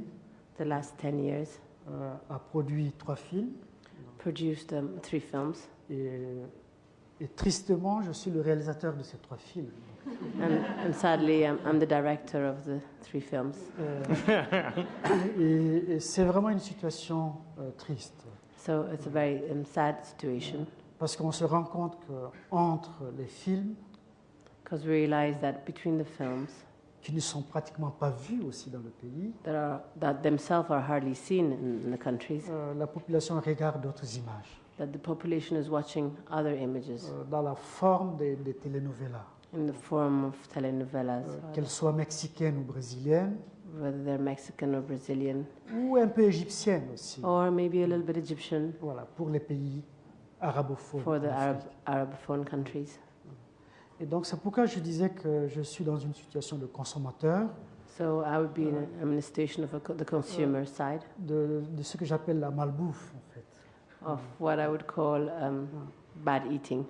the last 10 years, euh, a produit trois films. produced um, three films. Et, et tristement, je suis le réalisateur de ces trois films. And, and sadly, I'm, I'm the director of the three films. Euh, et et c'est vraiment une situation euh, triste. So it's a very um, sad situation. Parce qu'on se rend compte qu'entre les films, because we realize that between the films qui ne sont pratiquement pas vus aussi dans le pays, that, are, that themselves are hardly seen in, the countries, euh, la population regarde d'autres images, that the population is watching other images. Euh, dans la forme des, des telenovelas, in the form of telenovelas, euh, qu'elles soient mexicaines ou brésiliennes, whether they're Mexican or Brazilian, ou un peu égyptiennes aussi, or maybe a little bit Egyptian voilà, pour les pays arabophones. for the Arab. Arabophone countries. Et donc c'est pourquoi je disais que je suis dans une situation de consommateur So I would be in a, I'm in a situation of a, the consumer side de, de ce que j'appelle la malbouffe en fait. of what I would call um, bad eating.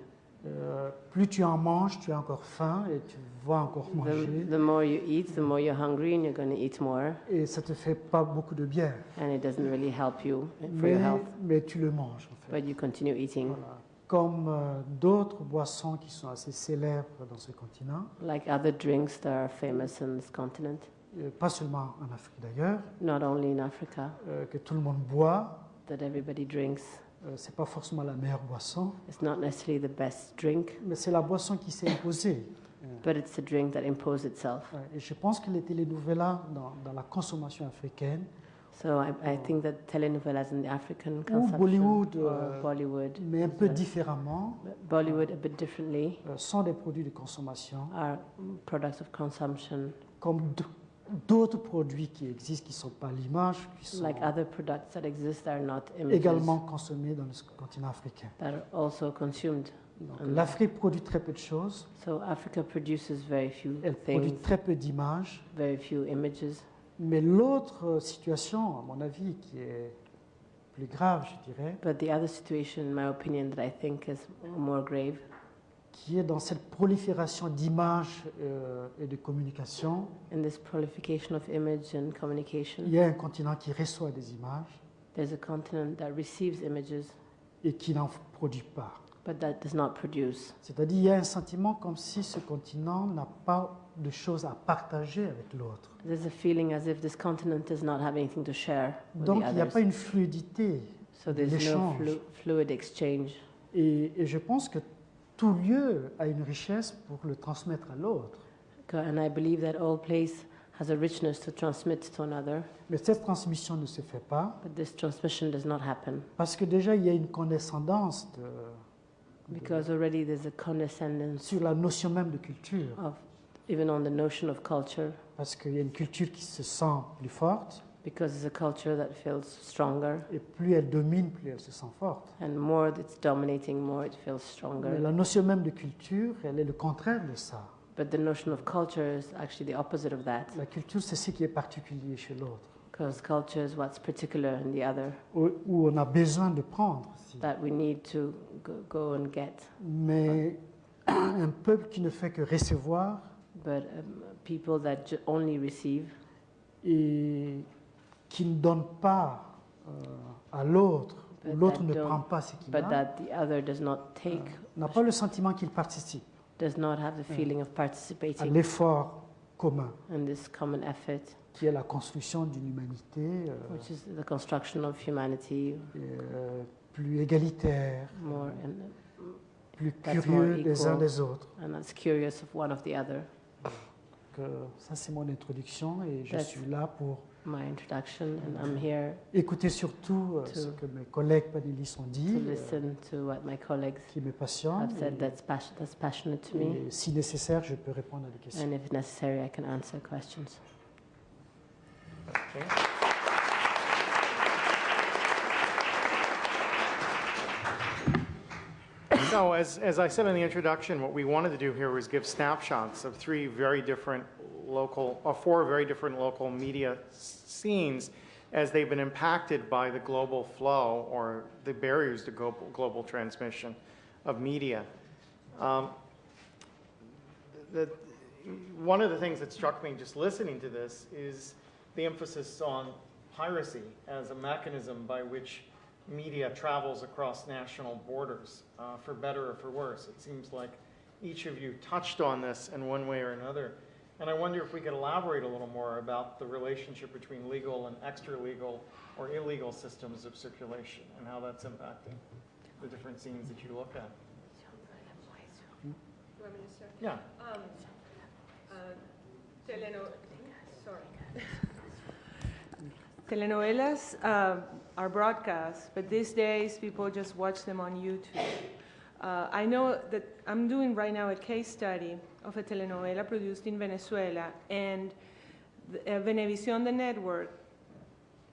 Euh, plus tu en manges, tu as encore faim et tu vas encore manger. The, the more you eat, the more you're hungry and you're going to eat more, Et ça te fait pas beaucoup de bien. and it doesn't really help you for Mais, your health, mais tu le manges en fait. but you continue eating. Voilà. Comme euh, d'autres boissons qui sont assez célèbres dans ce continent, Like other drinks that are famous on this continent, euh, pas seulement en Afrique d'ailleurs, not only in Africa, euh, que tout le monde boit. that everybody drinks. Euh, c'est pas forcément la meilleure boisson, It's not necessarily the best drink, mais c'est la boisson qui s'est imposée. But it's a drink that imposed itself. Et je pense que les télénovelas dans, dans la consommation africaine, So I, I think that telenovelas in the African ou consumption, Bollywood, or euh, Bollywood, mais un peu différemment, Bollywood a bit differently, euh, sont des produits de consommation, are products of consumption comme d- d'autres produits qui existent, qui ne sont pas l'image, qui sont like other products that exist that are not images également consommés dans le continent africain. that are also consumed. Um, L'Afrique produit très peu de choses, So Africa produces very few elle produit things, très peu d'images, very few images. mais l'autre euh, situation, à mon avis, qui est plus grave, je dirais, But the other situation, in my opinion, that I think is more grave qui est dans cette prolifération d'images euh, et de communication, in this proliferation of image and communication, il y a un continent qui reçoit des images there's a continent that receives images et qui n'en produit pas. But that does not produce. C'est-à-dire il y a un sentiment comme si ce continent n'a pas de choses à partager avec l'autre. There's a feeling as if this continent does not have anything to share with Donc the il n'y a pas une fluidité. So there's no flu- fluid exchange. Et, et je pense que tout lieu a une richesse pour le transmettre à l'autre. And I believe that all place has a richness to transmit to another, Mais cette transmission ne se fait pas but this transmission does not happen parce que déjà il y a une condescendance de- because already there's a condescendence sur la notion même de culture. of even on the notion of culture Parce qu'il y a une culture qui se sent plus forte because it's a culture that feels stronger et plus elle domine, plus elle se sent forte. and more it's dominating, more it feels Mais stronger. la notion même de culture, elle est le contraire de ça. But the notion of culture is actually the opposite of that La culture, c'est ce qui est particulier chez l'autre, because culture is what's particular in the other où, où on a besoin de prendre. aussi. that we need to go, go and get. Mais un peuple qui ne fait que recevoir But um, people that only receive et qui ne donne pas euh, à l'autre, l'autre that ne prend pas ce qu'il a, that the other does not take, n'a pas le sentiment qu'il participe does not have the feeling of à participating l'effort commun, in this common effort, qui est la construction d'une humanité euh, which is the construction of humanity euh, plus égalitaire, more plus curieux les uns des autres. and curious of one of the other. Donc, euh, ça, c'est mon introduction et je That's- suis là pour My introduction, and I'm here écouter surtout To- ce que mes collègues panélistes ont dit, listen to what my colleagues qui me passionne. have said et- that's, pas- that's passionate to me. et si nécessaire, je peux répondre à des questions. And if necessary, I can answer questions. So as, as I said in the introduction, what we wanted to do here was give snapshots of three very different local, or four very different local media scenes as they've been impacted by the global flow or the barriers to global, global transmission of media. Um, the, one of the things that struck me just listening to this is the emphasis on piracy as a mechanism by which media travels across national borders, uh, for better or for worse. It seems like each of you touched on this in one way or another. And I wonder if we could elaborate a little more about the relationship between legal and extra-legal or illegal systems of circulation and how that's impacting the different scenes that you look at. Yeah. Um, uh, sorry. Telenovelas uh, are broadcast, but these days people just watch them on YouTube. Uh, I know that I'm doing right now a case study of a telenovela produced in Venezuela, and the, uh, Venevisión, the network,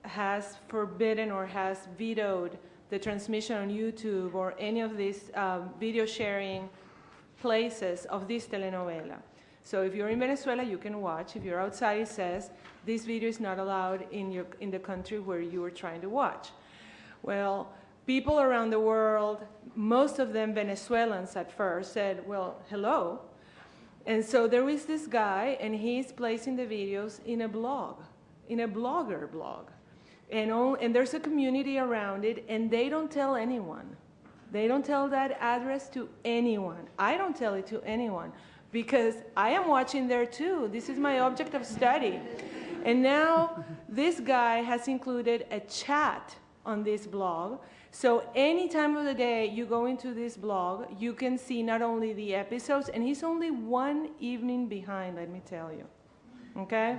has forbidden or has vetoed the transmission on YouTube or any of these um, video sharing places of this telenovela. So if you're in Venezuela, you can watch. If you're outside, it says this video is not allowed in, your, in the country where you are trying to watch. Well, people around the world, most of them Venezuelans at first, said, well, hello. And so there is this guy, and he's placing the videos in a blog, in a blogger blog. And, all, and there's a community around it, and they don't tell anyone. They don't tell that address to anyone. I don't tell it to anyone because I am watching there too. This is my object of study. And now this guy has included a chat on this blog. So any time of the day you go into this blog, you can see not only the episodes, and he's only one evening behind, let me tell you. Okay?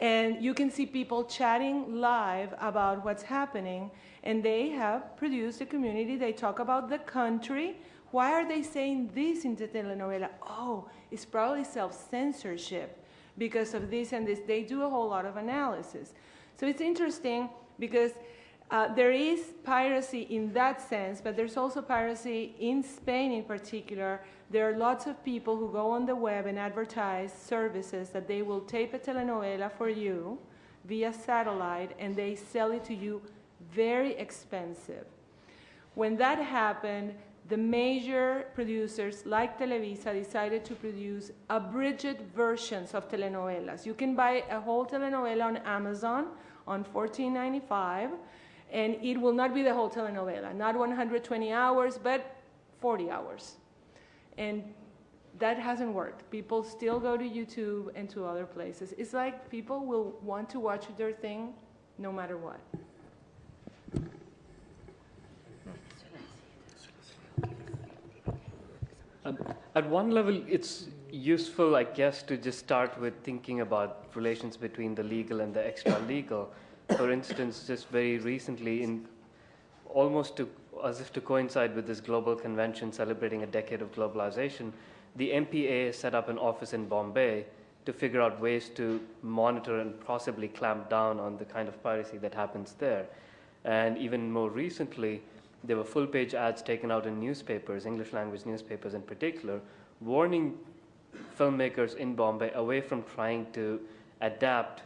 And you can see people chatting live about what's happening. And they have produced a community. They talk about the country. Why are they saying this in the telenovela? Oh, it's probably self censorship because of this and this. They do a whole lot of analysis. So it's interesting because uh, there is piracy in that sense, but there's also piracy in Spain in particular. There are lots of people who go on the web and advertise services that they will tape a telenovela for you via satellite and they sell it to you very expensive. When that happened, the major producers like Televisa decided to produce abridged versions of telenovelas. You can buy a whole telenovela on Amazon on $14.95 and it will not be the whole telenovela, not 120 hours, but 40 hours. And that hasn't worked. People still go to YouTube and to other places. It's like people will want to watch their thing no matter what. Um, At one level, it's useful, I guess, to just start with thinking about relations between the legal and the extra legal. For instance, just very recently, in almost to, as if to coincide with this global convention celebrating a decade of globalization, the MPA set up an office in Bombay to figure out ways to monitor and possibly clamp down on the kind of piracy that happens there. And even more recently, there were full page ads taken out in newspapers, English language newspapers in particular, warning filmmakers in Bombay away from trying to adapt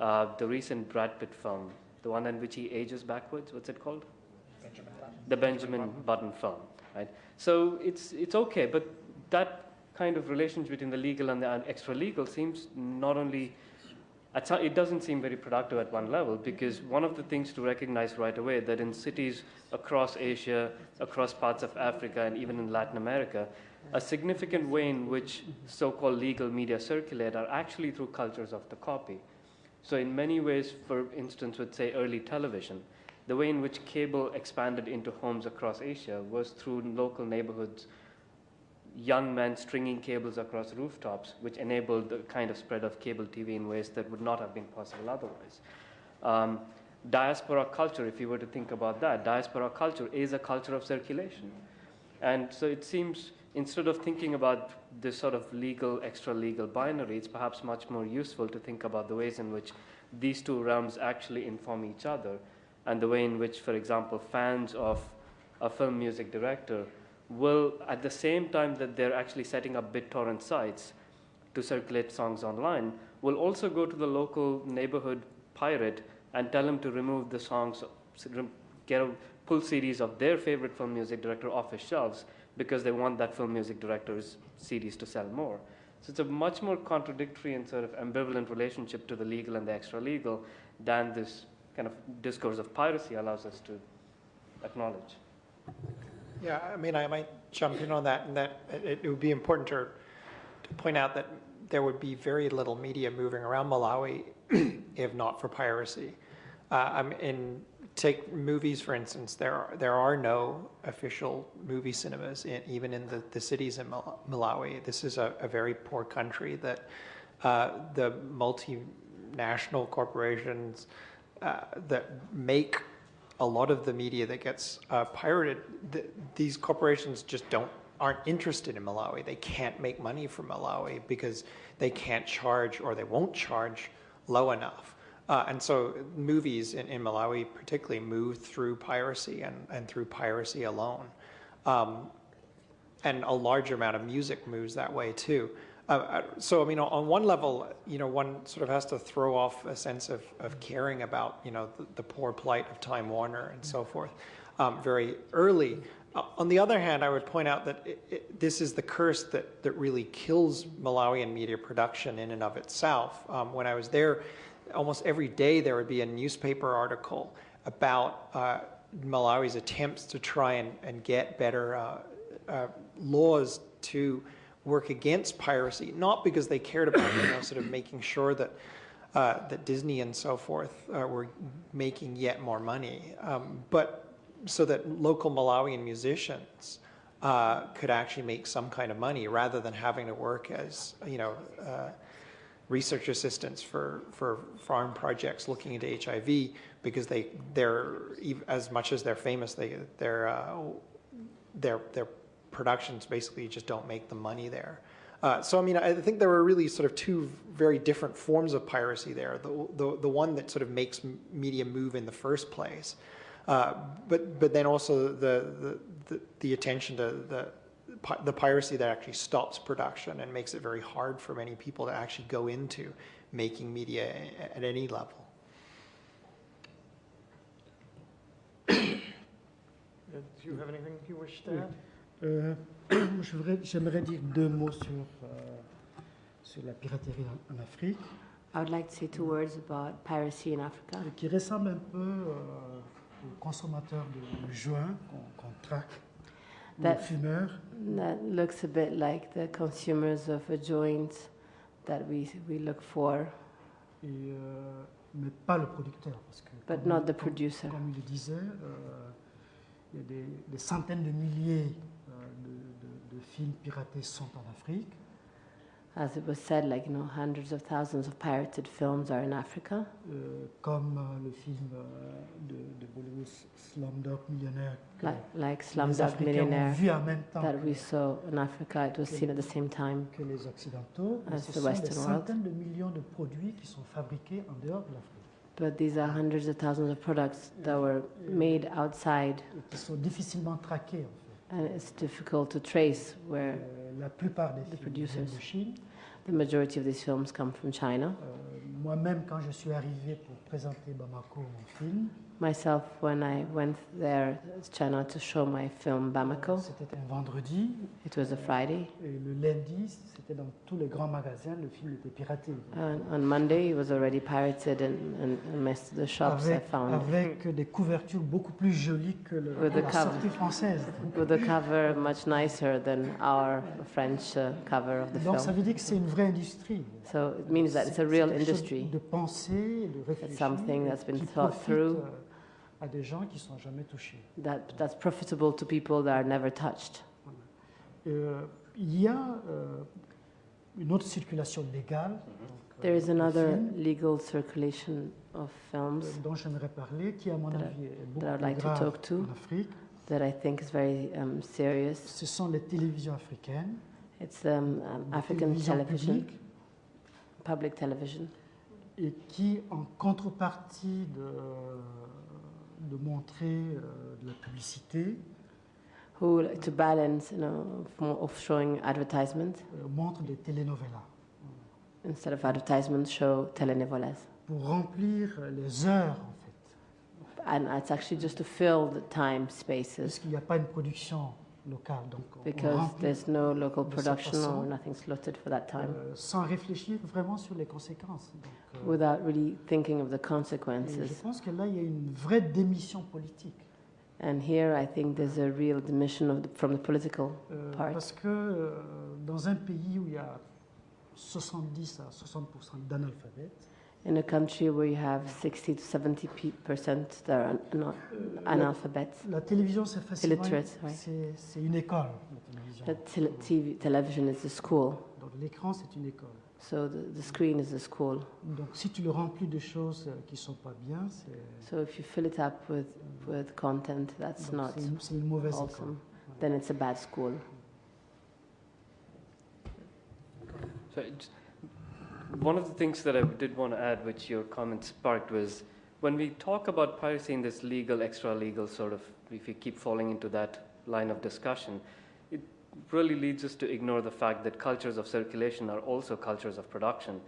uh, the recent Brad Pitt film, the one in which he ages backwards. What's it called? The Benjamin Button film, right? So it's it's okay, but that kind of relationship between the legal and the extra legal seems not only it doesn't seem very productive at one level because one of the things to recognize right away that in cities across Asia, across parts of Africa, and even in Latin America, a significant way in which so-called legal media circulate are actually through cultures of the copy. So in many ways, for instance, with say early television, the way in which cable expanded into homes across Asia was through local neighborhoods, young men stringing cables across rooftops, which enabled the kind of spread of cable TV in ways that would not have been possible otherwise. Um, diaspora culture, if you were to think about that, diaspora culture is a culture of circulation. And so it seems instead of thinking about this sort of legal, extra legal binary, it's perhaps much more useful to think about the ways in which these two realms actually inform each other and the way in which, for example, fans of a film music director will, at the same time that they're actually setting up BitTorrent sites to circulate songs online, will also go to the local neighborhood pirate and tell him to remove the songs, get a pull CDs of their favorite film music director off his shelves because they want that film music director's CDs to sell more. So it's a much more contradictory and sort of ambivalent relationship to the legal and the extra legal than this kind of discourse of piracy allows us to acknowledge. Yeah, I mean, I might jump in on that, and that it, it would be important to, to point out that there would be very little media moving around Malawi if not for piracy. Uh, I'm in take movies for instance. There are there are no official movie cinemas in, even in the, the cities in Malawi. This is a, a very poor country that uh, the multinational corporations uh, that make a lot of the media that gets uh, pirated, th these corporations just don't aren't interested in Malawi. They can't make money from Malawi because they can't charge or they won't charge low enough. Uh, and so movies in, in, Malawi particularly move through piracy and, and through piracy alone. Um, and a large amount of music moves that way too. So, I mean, on one level, you know, one sort of has to throw off a sense of, of caring about, you know, the, the poor plight of Time Warner and so forth um, very early. Uh, on the other hand, I would point out that it, it, this is the curse that, that really kills Malawian media production in and of itself. Um, when I was there, almost every day there would be a newspaper article about uh, Malawi's attempts to try and, and get better uh, uh, laws to work against piracy, not because they cared about you know sort of making sure that uh, that Disney and so forth uh, were making yet more money, um, but so that local Malawian musicians uh, could actually make some kind of money rather than having to work as you know uh, research assistants for for farm projects looking into HIV because they they're as much as they're famous they they're uh, they're they're productions basically just don't make the money there. Uh, so I mean, I think there were really sort of two very different forms of piracy there. The, the, the one that sort of makes media move in the first place, uh, but, but then also the, the, the, the attention to the, the piracy that actually stops production and makes it very hard for many people to actually go into making media at any level. Do you have anything you wish to add? Euh, J'aimerais dire deux mots sur, euh, sur la piraterie en, en, Afrique. I would like to say two words about piracy in Africa. Qui ressemble un peu euh, aux consommateurs de joints qu'on qu traque, that, fumeurs. That looks a bit like the consumers of a joint that we, we look for. Et, euh, mais pas le producteur. Parce que, But not the producer. Comme il le disait, euh, il y a des, des centaines de milliers de films piratés sont en Afrique. As it was said, like you know, hundreds of thousands of pirated films are in Africa. Euh, comme euh, le film euh, de, de, Bollywood Slumdog Millionaire. Like, like Slumdog Millionaire that we saw in Africa, it was seen at the same time que les Occidentaux. As the Western world. de millions de produits qui sont fabriqués en dehors de l'Afrique. But these are hundreds of thousands of products that were made outside. Qui sont difficilement traqués. En fait. And it's difficult to trace where euh, la plupart des the producers. De Chine. The majority of these films come from China. Euh, Moi-même, quand je suis arrivé pour présenter Bamako, mon film, myself when I went there to China to show my film Bamako. C'était un vendredi. It was a Friday. Et le lundi, c'était dans tous les grands magasins, le film était piraté. And on Monday, it was already pirated in, in, in most of the shops avec, I found. Avec des couvertures beaucoup plus jolies que le, la cover, sortie française. With a cover much nicer than our French uh, cover of the Donc film. ça veut dire que c'est une vraie industrie. So it means that it's a real industry. De penser, de réfléchir. It's something that's been thought through. Euh, à des gens qui sont jamais touchés. That, that's profitable to people that are never touched. Euh, il y a euh, une autre circulation légale donc, euh, There is de another films, legal circulation of films euh, dont j'aimerais parler, qui à mon avis est beaucoup plus like to grave talk to. en Afrique. that I think is very um, serious. Ce sont les télévisions africaines, It's um, um, African television, publiques, public television, et qui, en contrepartie de, de montrer euh, de la publicité, who, to balance, you know, of showing advertisement, euh, montrent des telenovelas instead of advertisement, show telenovelas. pour remplir les heures, en fait. And it's actually just to fill the time Parce spaces qu'il n'y a pas une production Donc, because there's no local production or nothing slotted for that time euh, sans réfléchir vraiment sur les conséquences. Donc, euh, without really thinking of the et je consequences. pense que là, il y a une vraie démission politique. And here I think there's a real of the, from the political Euh, part. parce que dans un pays où il y a 70 à 60% d'analphabètes, In a country where you have 60 to 70 pe- percent that are not euh, la, la télévision, c'est facilement Illiterate, oui. c'est, c'est une école. La télévision. the tel- TV, television is a school. Donc l'écran, c'est une école. So the, the screen is a school. Donc si tu le remplis de choses euh, qui sont pas bien, c'est, So if you fill it up with, with content that's donc not c'est, une, c'est une mauvaise école. awesome, then it's a bad school. So it's- one of the things that I did want to add, which your comment sparked, was when we talk about piracy in this legal, extra legal sort of, if we keep falling into that line of discussion, it really leads us to ignore the fact that cultures of circulation are also cultures of production.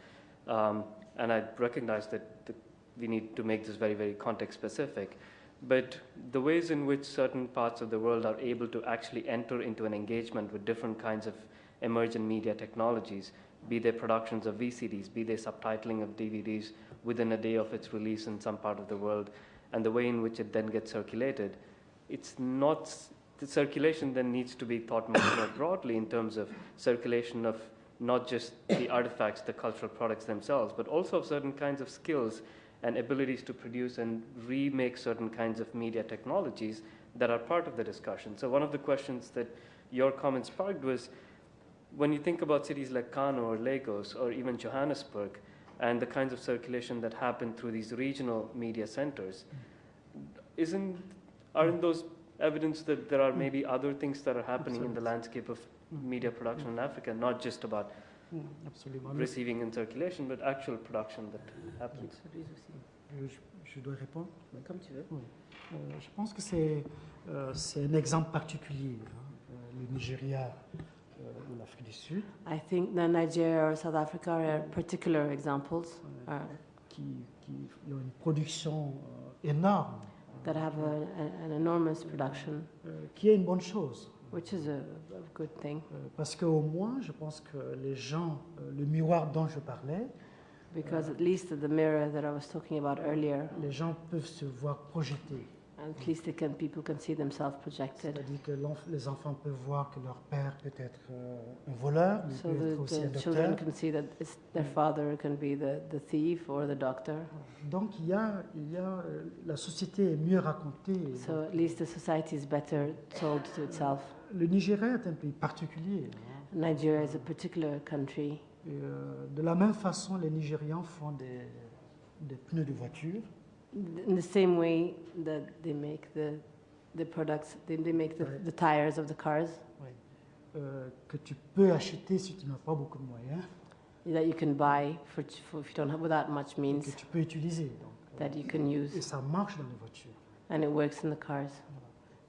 Um, and I recognize that the, we need to make this very, very context specific. But the ways in which certain parts of the world are able to actually enter into an engagement with different kinds of emergent media technologies, be they productions of VCDs, be they subtitling of DVDs within a day of its release in some part of the world, and the way in which it then gets circulated, it's not, the circulation then needs to be thought much more broadly in terms of circulation of not just the artifacts, the cultural products themselves, but also of certain kinds of skills and abilities to produce and remake certain kinds of media technologies that are part of the discussion. So, one of the questions that your comments sparked was when you think about cities like Kano or Lagos or even Johannesburg and the kinds of circulation that happen through these regional media centers, isn't, aren't those evidence that there are maybe mm. other things that are happening in the landscape of media production in mm. Africa, not just about Mm, Absolument. Receiving and circulation, but actual production that mm. happens? Je, je dois répondre Comme tu veux. Oui. Euh, je pense que c'est, euh, un exemple particulier, hein, euh, le Nigeria euh, l'Afrique du Sud, I think that Nigeria or South Africa are particular examples uh, qui, qui ont une production euh, énorme, that have a, an enormous production, euh, qui est une bonne chose. which is a, good thing. Euh, parce qu'au moins, je pense que les gens, euh, le miroir dont je parlais, because at least the mirror that I was talking about earlier, les gens peuvent se voir projetés. at least they can, people can see themselves projected. C'est-à-dire que l'enf- les enfants peuvent voir que leur père peut être euh, un voleur, mais So peut être aussi un the, the children docteur. can see that their father can be the, the thief or the doctor. Donc il y a, il y a, euh, la société est mieux racontée. So at least the society is better told to itself. Le Nigeria est un pays particulier. hein. Nigeria is a particular country. Et, euh, de la même façon, les Nigérians font des, des pneus de voiture. In the same way that they make the, the products, they, they make the, the tires of the cars euh, que tu peux acheter si tu n'as pas beaucoup de moyens, that you can buy for, for if you don't have without much que means tu peux utiliser. Donc, euh, that you can et use, ça marche dans les voitures. and it works in the cars.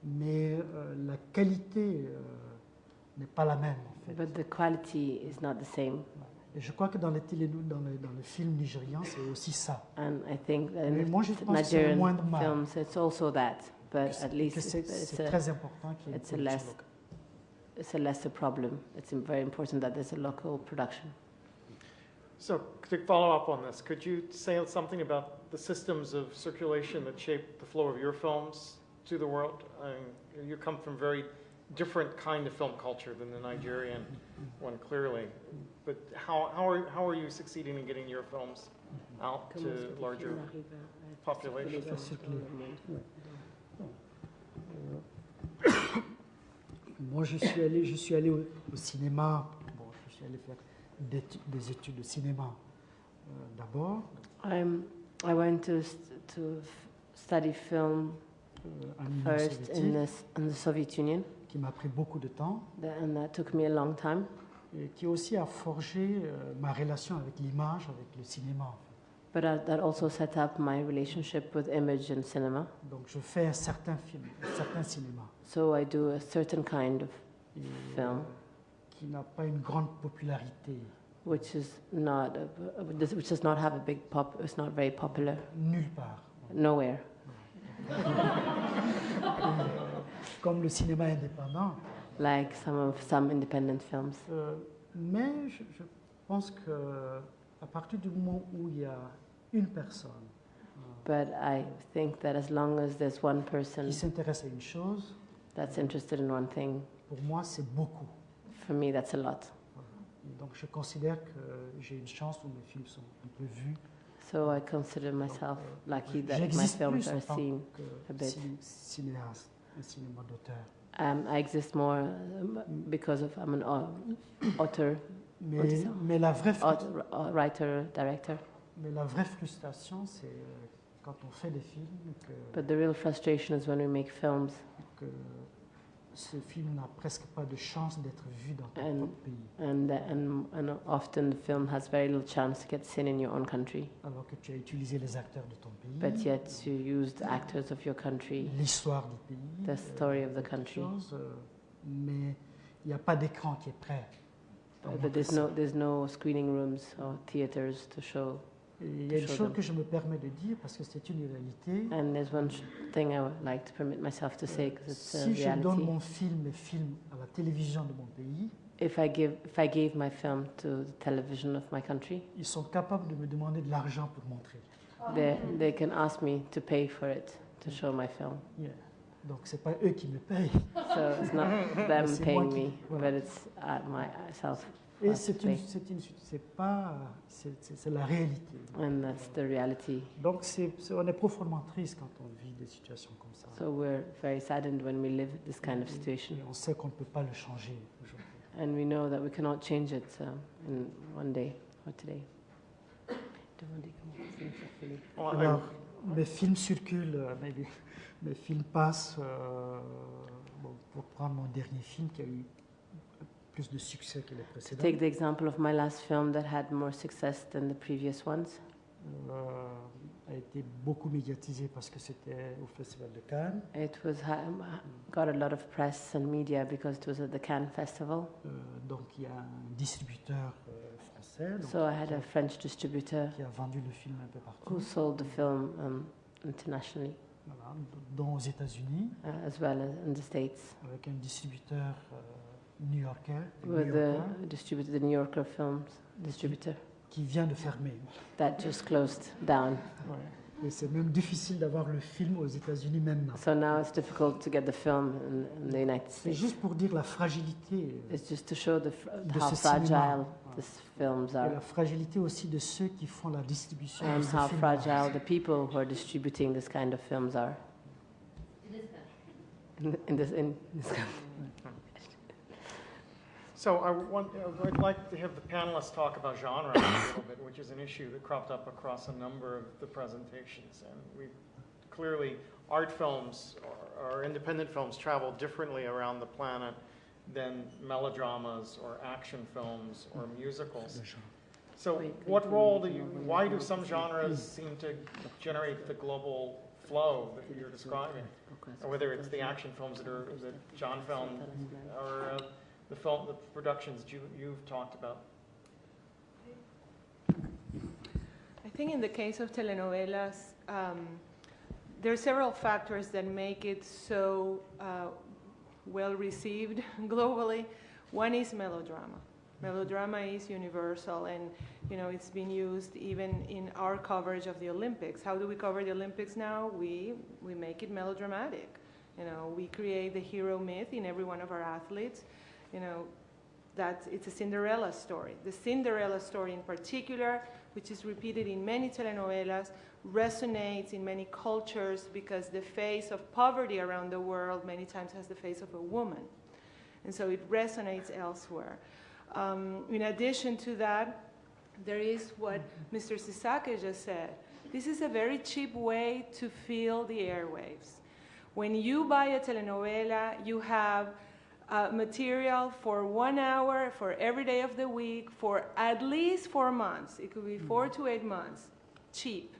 Mais euh, la qualité euh, n'est pas la même en fait. But the quality is not the same. Et je crois que dans les télé, dans les, dans les films nigérians, c'est aussi ça. And I think that Mais moi, je the pense que c'est le Nigerian mal. films, it's also that, but at least que c'est it's, c'est a, très important qu'il y ait une it's a less- locale. it's a lesser problem. It's very important that there's a local production. So to follow up on this, could you say something about the systems of circulation that shape the flow of your films to the world? I mean, you come from very different kind of film culture than the Nigerian one, clearly. But how, how, are, how are you succeeding in getting your films out to larger populations? Ça Moi, je suis allé, je suis allé au, au cinéma. Bon, je suis allé faire des, des études de cinéma euh, d'abord. I'm, I went to, st- to study film euh, en Union first in the, in the Soviet Union, qui m'a pris beaucoup de temps and that took me a long time. et qui aussi a forgé euh, ma relation avec l'image, avec le cinéma. en fait. But uh, that also set up my relationship with image and cinema. Donc, je fais un certain film, un certain cinéma. So I do a certain kind of et, Film. euh, qui n'a pas une grande popularité, which is not a, which does not have a big pop. It's not very popular nulle part. nowhere. Comme le cinéma indépendant. Like some of some independent films. Euh, mais je, je pense que à partir du moment où il y a une personne But I think that as long as there's one person qui s'intéresse à une chose, that's interested in one thing, pour moi, c'est beaucoup. for me that's a lot. Donc, je considère que j'ai une chance où mes films sont un peu vus. So I consider myself lucky that my films are seen. a bit. cinéaste, un cinéma d'auteur. Um, I exist more um, because of I'm an au- author, Mais, mais, la vraie author, uh, writer, director. mais la vraie frustration, c'est euh, quand on fait des films que, But the real frustration is when we make films que ce film n'a presque pas de chance d'être vu dans ton And- propre pays. and, and and often the film has very little chance to get seen in your own country. Alors que tu as utilisé les acteurs de ton pays, But yet you use the actors of your country, l'histoire du pays, the story of the country. chose, euh, mais il n'y a pas d'écran qui est prêt. But there's no there's no screening rooms or theaters to show. Et il y a une chose que je me permets de dire parce que c'est une réalité. And there's one thing I would like to permit myself to say because it's a Si je donne reality. mon film film à la télévision de mon pays, If I give if I gave my film to the television of my country, ils sont capables de me demander de l'argent pour montrer. they they can ask me to pay for it to show my film. Yeah. Donc c'est pas eux qui me payent. So it's not them paying qui- me, voilà. but it's at myself. Et c'est une, c'est une, c'est pas, c'est, la réalité. And that's the reality. Donc c'est, c'est- on est profondément triste quand on vit des situations comme ça. So we're very saddened when we live this kind of situation. Et on sait qu'on ne peut pas le changer aujourd'hui. And we know that we cannot change it uh, in one day or today. Alors, mes films circulent, euh, mes, mes films passent. euh, bon, pour prendre mon dernier film qui a eu plus de succès que les précédents, Take the example of my last film that had more success than the previous ones. euh, a été beaucoup médiatisé parce que c'était au Festival de Cannes. It was got a lot of press and media because it was at the Cannes Festival. Euh, donc il y a un distributeur euh, français donc, So I had a French distributor qui a vendu le film un peu partout, who sold the film um, internationally voilà, dont aux États-Unis, uh, as well as in the States avec un distributeur euh, new-yorkais, with the distributor, the New Yorker Films distributor qui vient de fermer. that just closed down. Et c'est même difficile d'avoir le film aux États-Unis maintenant. So now it's difficult to get the film in, in the United C'est States. juste pour dire la fragilité euh, It's just to show the, fr- De how fragile these films et are la fragilité aussi de ceux qui font la distribution de and ces how films. fragile the people who are distributing this kind of films are. In, in this, in this country. So I want, I'd like to have the panelists talk about genre a little bit, which is an issue that cropped up across a number of the presentations. And we, clearly, art films or, or independent films travel differently around the planet than melodramas or action films or musicals. So what role do you, why do some genres seem to generate the global flow that you're describing? Or whether it's the action films that are, that John filmed, or uh, the film, the productions you, you've talked about. I think in the case of telenovelas, um, there are several factors that make it so uh, well received globally. One is melodrama. Melodrama is universal, and you know it's been used even in our coverage of the Olympics. How do we cover the Olympics now? We we make it melodramatic. You know, we create the hero myth in every one of our athletes. You know, that it's a Cinderella story. The Cinderella story in particular, which is repeated in many telenovelas, resonates in many cultures because the face of poverty around the world many times has the face of a woman. And so it resonates elsewhere. Um, in addition to that, there is what Mr. Sissako just said. This is a very cheap way to fill the airwaves. When you buy a telenovela, you have uh, material for one hour for every day of the week for at least four months. It could be four to eight months, cheap.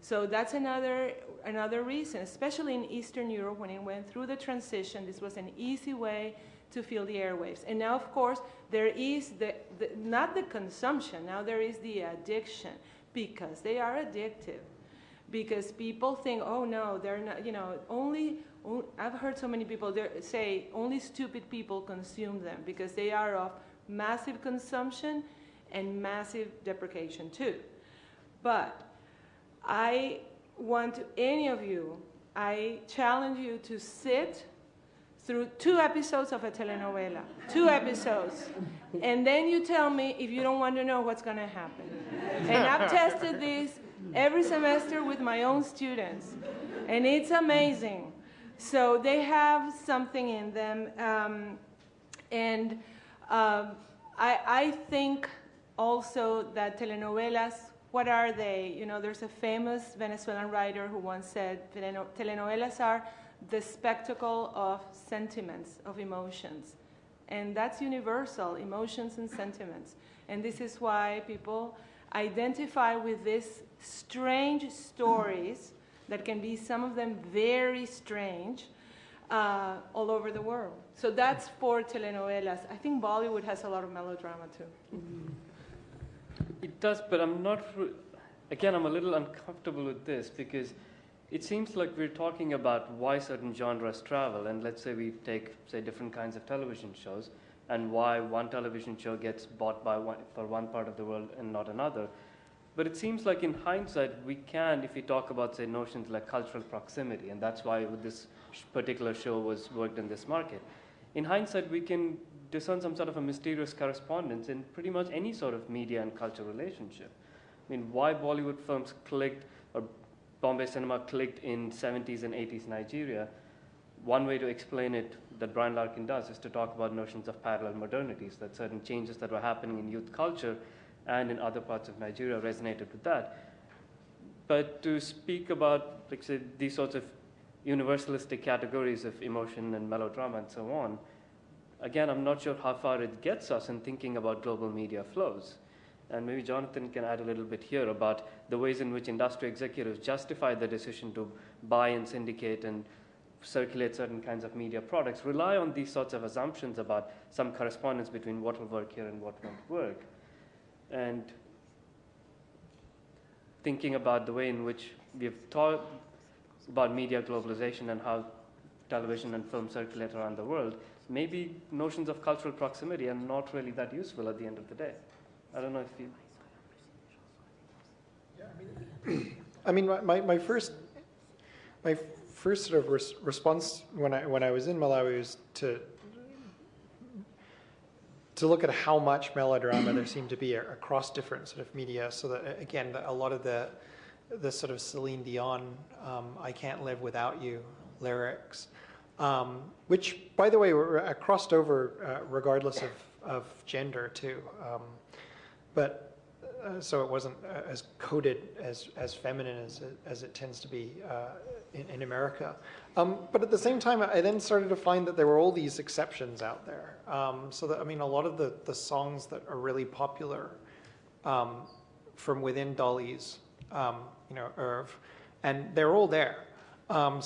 So that's another, another reason, especially in Eastern Europe when it went through the transition, this was an easy way to fill the airwaves. And now, of course, there is the, the, not the consumption, now there is the addiction because they are addictive. Because people think, oh no, they're not, you know, only, only I've heard so many people say only stupid people consume them because they are of massive consumption and massive deprecation too. But I want to, any of you, I challenge you to sit through two episodes of a telenovela, two episodes. And then you tell me if you don't want to know what's going to happen. And I've tested this every semester with my own students, and it's amazing. So they have something in them. Um, and um, I, I think also that telenovelas, what are they? You know, there's a famous Venezuelan writer who once said telenovelas are the spectacle of sentiments, of emotions. And that's universal, emotions and sentiments. And this is why people identify with these strange stories that can be some of them very strange uh, all over the world. So that's for telenovelas. I think Bollywood has a lot of melodrama too. It does, but I'm not, again, I'm a little uncomfortable with this because it seems like we're talking about why certain genres travel, and let's say we take, say, different kinds of television shows, and why one television show gets bought by one, for one part of the world and not another. But it seems like in hindsight, we can, if we talk about, say, notions like cultural proximity, and that's why this particular show was worked in this market. In hindsight, we can discern some sort of a mysterious correspondence in pretty much any sort of media and culture relationship. I mean, why Bollywood films clicked or Bombay cinema clicked in 70s and 80s Nigeria, one way to explain it that Brian Larkin does is to talk about notions of parallel modernities, that certain changes that were happening in youth culture and in other parts of Nigeria resonated with that. But to speak about, like say, these sorts of universalistic categories of emotion and melodrama and so on, again, I'm not sure how far it gets us in thinking about global media flows. And maybe Jonathan can add a little bit here about the ways in which industry executives justify the decision to buy and syndicate and circulate certain kinds of media products, rely on these sorts of assumptions about some correspondence between what will work here and what won't work. And thinking about the way in which we've taught about media globalization and how television and film circulate around the world, maybe notions of cultural proximity are not really that useful at the end of the day. I don't know if you. I mean, my, my first, my first sort of res response when I when I was in Malawi was to to look at how much melodrama there seemed to be across different sort of media. So that again, a lot of the the sort of Celine Dion, um, "I Can't Live Without You" lyrics, um, which, by the way, were crossed over uh, regardless of of gender too. Um, but uh, so it wasn't uh, as coded as, as feminine as as it tends to be uh, in, in, America. Um, but at the same time, I then started to find that there were all these exceptions out there. Um, so that, I mean, a lot of the, the songs that are really popular um, from within Dolly's, um, you know, Irv, and they're all there. Um,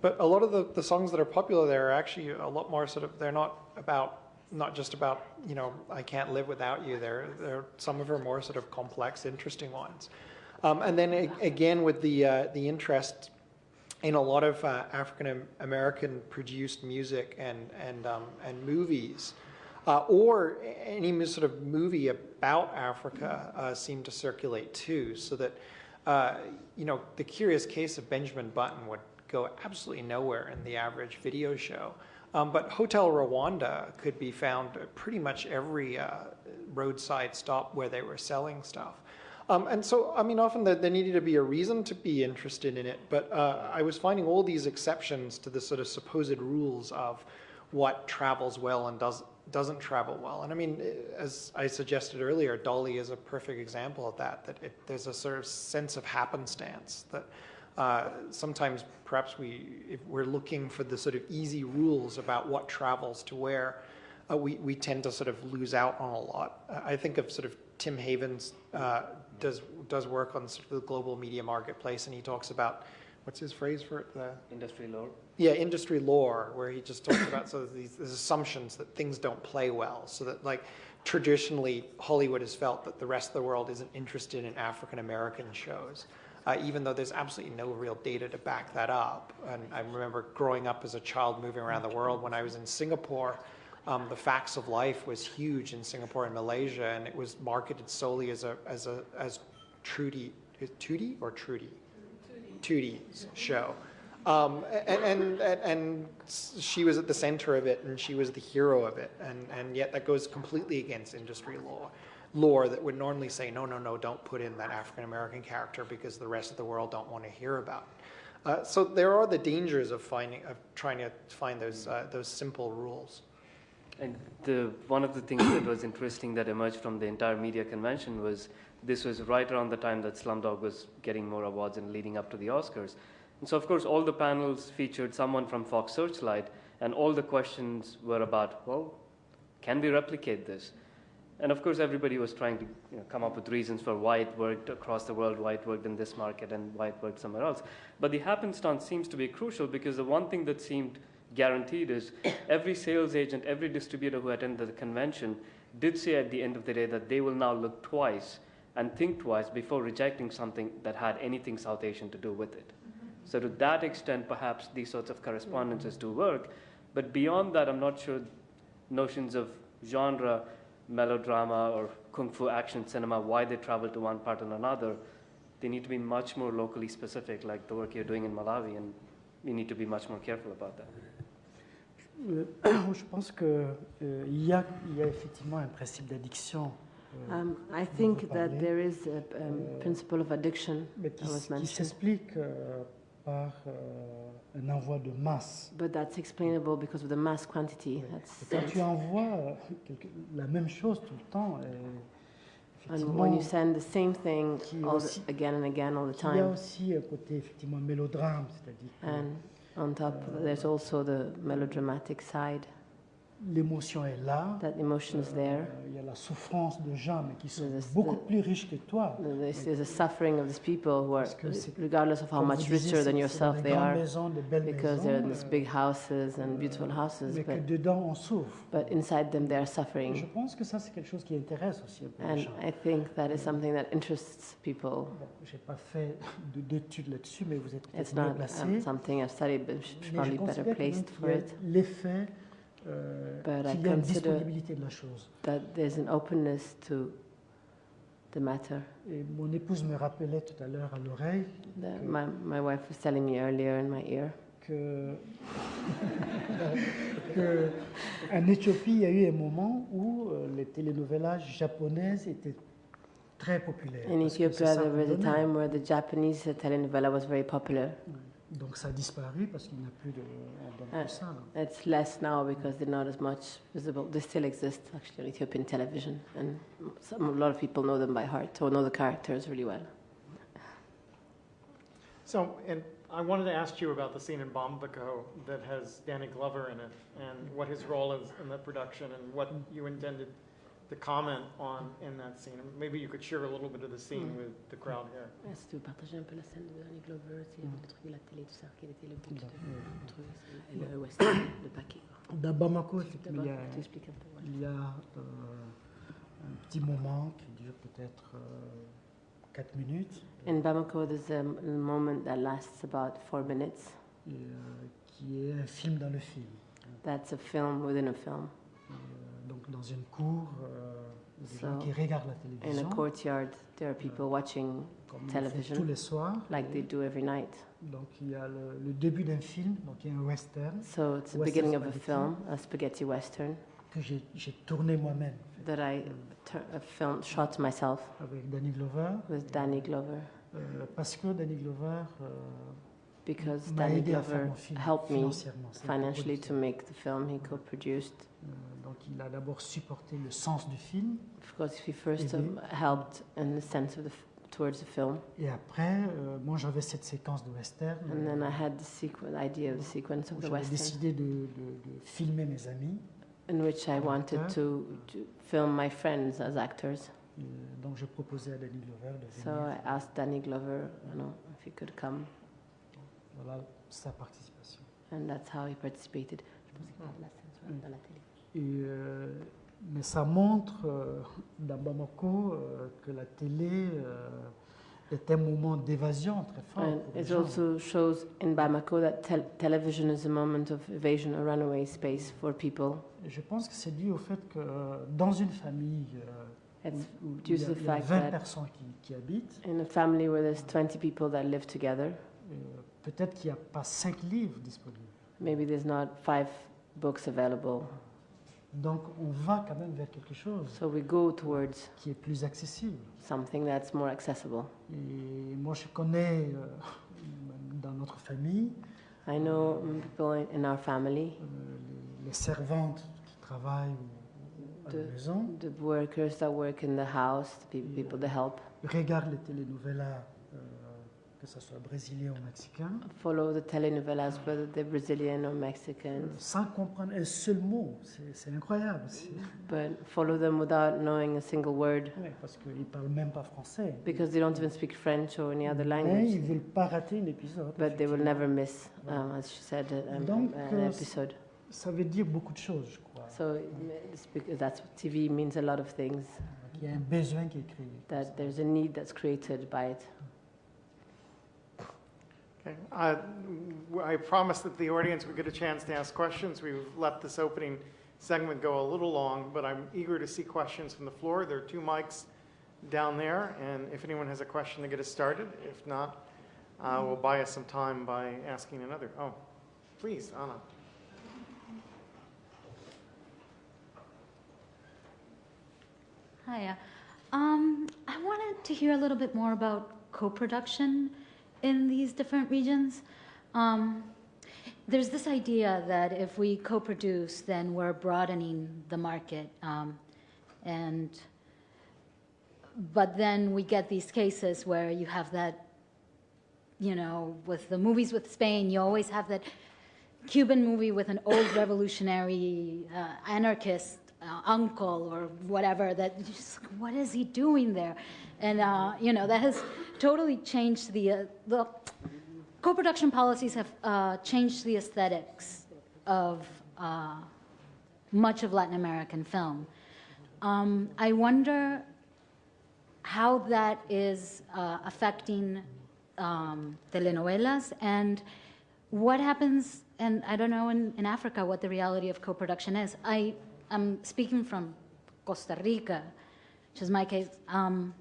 but a lot of the, the songs that are popular there are actually a lot more sort of, they're not about not just about you know I can't live without you. There, there some of her more sort of complex, interesting ones, um, and then again with the uh, the interest in a lot of uh, African American produced music and and um, and movies. Uh, or any sort of movie about Africa uh, seemed to circulate too, so that uh, you know the curious case of Benjamin Button would go absolutely nowhere in the average video show. Um, but Hotel Rwanda could be found at pretty much every uh, roadside stop where they were selling stuff. Um, and so, I mean, often there, there, needed to be a reason to be interested in it, but uh, I was finding all these exceptions to the sort of supposed rules of what travels well and does, doesn't travel well. And I mean, as I suggested earlier, Dolly is a perfect example of that, that it, there's a sort of sense of happenstance that uh, sometimes perhaps we, if we're looking for the sort of easy rules about what travels to where, uh, we, we tend to sort of lose out on a lot. I think of sort of Tim Havens uh, does, does work on sort of the global media marketplace and he talks about, what's his phrase for it? The, industry lore. Yeah, industry lore, where he just talks about sort of these, these assumptions that things don't play well. So that like traditionally Hollywood has felt that the rest of the world isn't interested in African American shows uh, even though there's absolutely no real data to back that up. And I remember growing up as a child moving around the world when I was in Singapore. Um, the facts of life was huge in Singapore and Malaysia, and it was marketed solely as a as a as Trudy, Trudy or Trudy, Trudy's show. Um, and, and, and, she was at the center of it and she was the hero of it. And, and yet that goes completely against industry law lore that would normally say, no, no, no, don't put in that African American character because the rest of the world don't want to hear about it. Uh, so there are the dangers of finding, of trying to find those, uh, those simple rules. And the, one of the things that was interesting that emerged from the entire media convention was this was right around the time that Slumdog was getting more awards and leading up to the Oscars. And so, of course, all the panels featured someone from Fox Searchlight, and all the questions were about, well, can we replicate this? And of course, everybody was trying to you know, come up with reasons for why it worked across the world, why it worked in this market, and why it worked somewhere else. But the happenstance seems to be crucial because the one thing that seemed guaranteed is every sales agent, every distributor who attended the convention did say at the end of the day that they will now look twice and think twice before rejecting something that had anything South Asian to do with it. So, to that extent, perhaps these sorts of correspondences do work. But beyond that, I'm not sure notions of genre melodrama or kung fu action cinema, why they travel to one part and another, they need to be much more locally specific, like the work you're doing in Malawi, and we need to be much more careful about that. Euh, je pense qu'il euh, y, a, y a effectivement un principe d'addiction. Euh, um, I think that there is a um, principle of addiction mais qui, qui s'explique euh, par euh, un envoi de masse. But that's explainable because of the mass quantity. That's quand tu envoies quelque, la même chose tout le temps, and when you send the same thing all the, again and again all the time. Il y a aussi un côté effectivement mélodrame, c'est-à-dire. On top, there's also the melodramatic side. L'émotion est là. That emotion is there. Euh, il y a la souffrance de gens, mais qui sont there's beaucoup the, plus riches que toi. There's, there's a suffering of these people who are, regardless of how much richer than yourself they are, maisons, because they're in these big houses and beautiful euh, houses. Mais but, que dedans on souffre. But inside them they are suffering. Je pense que ça c'est quelque chose qui intéresse aussi peu And I think that is something that interests people. Bon, j'ai pas fait d'études là-dessus, mais vous êtes It's not um, something I've studied, but probably better placed for it. L'effet euh, qu'il y a une disponibilité de la chose. That there's an openness to the matter. Et mon épouse me rappelait tout à l'heure à l'oreille. My, my wife was telling me earlier in my ear. Que, que en Éthiopie, il y a eu un moment où euh, les télénovelas japonaises étaient très populaires. In Ethiopia, there was a time where the Japanese telenovela was very popular. Donc ça a disparu parce qu'il n'y a plus de uh, ça. It's less now because they're not as much visible. They still exist actually on Ethiopian television, and some, a lot of people know them by heart or know the characters really well. So, and I wanted to ask you about the scene in Bamako that has Danny Glover in it, and what his role is in the production, and what you intended to comment on in that scene. Maybe you could share a little bit of the scene mm. with the crowd here. Si tu veux partager un peu la scène de Danny Glover, c'est le truc de la télé, tout ça, quel était le but de le western, le paquet. Dans Bamako, il y a, il y a euh, un petit moment qui dure peut-être euh, 4 minutes. In Bamako, there's a moment that lasts about 4 minutes. Et, euh, qui est un film dans le film. That's a film within a film. Donc dans une cour, euh, des so, gens qui regardent la télévision. In a courtyard, there are people watching comme television. Tous les soirs. Like they do every night. Donc il y a le, le début d'un film, donc il y a un western. So it's the beginning of a film, a spaghetti western. que j'ai tourné moi-même that I tur- uh, filmed, shot myself avec Danny Glover, with Danny Glover euh, parce que Danny Glover euh, because Danny aidé à faire Glover film helped me financially to make the film he co-produced. Euh, donc il a d'abord supporté le sens du film Of course, he first um, helped in the sense of the towards the film, et après, euh, moi j'avais cette séquence de western and then euh, I had the sequ- idea of the sequence of the western, décidé de, de- de filmer mes amis. in which I wanted to, to film my friends as actors. Euh, donc je proposais à Danny Glover de So venir. I asked Danny Glover, you know, if he could come, Voilà sa participation. and that's how he participated. Je pense qu'il parle la scène dans la télé. Et, euh, mais ça montre euh, dans Bamako euh, que la télé est un moment d'évasion très fort. And it gens. also shows in Bamako that tel- television is a moment of evasion, a runaway space for people. Je pense que c'est dû au fait que dans une famille It's où due il y a, to the fact 20 that personnes qui, qui habitent, in a family where there's 20 people that live together, euh, peut-être qu'il n'y a pas cinq livres disponibles. maybe there's not five books available. Donc on va quand même vers quelque chose So we go towards qui est plus accessible. something that's more accessible. Et moi je connais euh, dans notre famille I know people in, our family, euh, les, les servantes qui travaillent à la maison the workers that work in the house, the pe- people that help, regardent les telenovelas, que ce soit brésilien ou mexicain, follow the telenovelas, whether they're Brazilian or Mexican, sans comprendre un seul mot. C'est incroyable. but follow them without knowing a single word parce qu'ils ne parlent même pas français. because they don't even speak French or any other Mais language. ils ne veulent pas rater un épisode. But they will never miss, um, as she said, um, Donc, an euh, episode. Ça veut dire beaucoup de choses, je crois. So that's TV means a lot of things. Il y a un besoin qui est créé. That there's a need that's created by it. Okay. Uh, I promised that the audience would get a chance to ask questions. We've let this opening segment go a little long, but I'm eager to see questions from the floor. There are two mics down there, and if anyone has a question to get us started, if not, uh, we'll buy us some time by asking another. Oh, please, Anna. Hiya. Um, I wanted to hear a little bit more about co-production in these different regions. Um, there's this idea that if we co-produce, then we're broadening the market, um, and but then we get these cases where you have that, you know, with the movies with Spain, you always have that Cuban movie with an old revolutionary uh, anarchist uh, uncle or whatever that just what is he doing there and uh, you know that has totally changed the uh, the co-production policies have uh, changed the aesthetics of uh, much of Latin American film. Um, I wonder how that is uh, affecting um, telenovelas and what happens, and I don't know in, in Africa what the reality of co-production is. I am speaking from Costa Rica, which is my case. Um,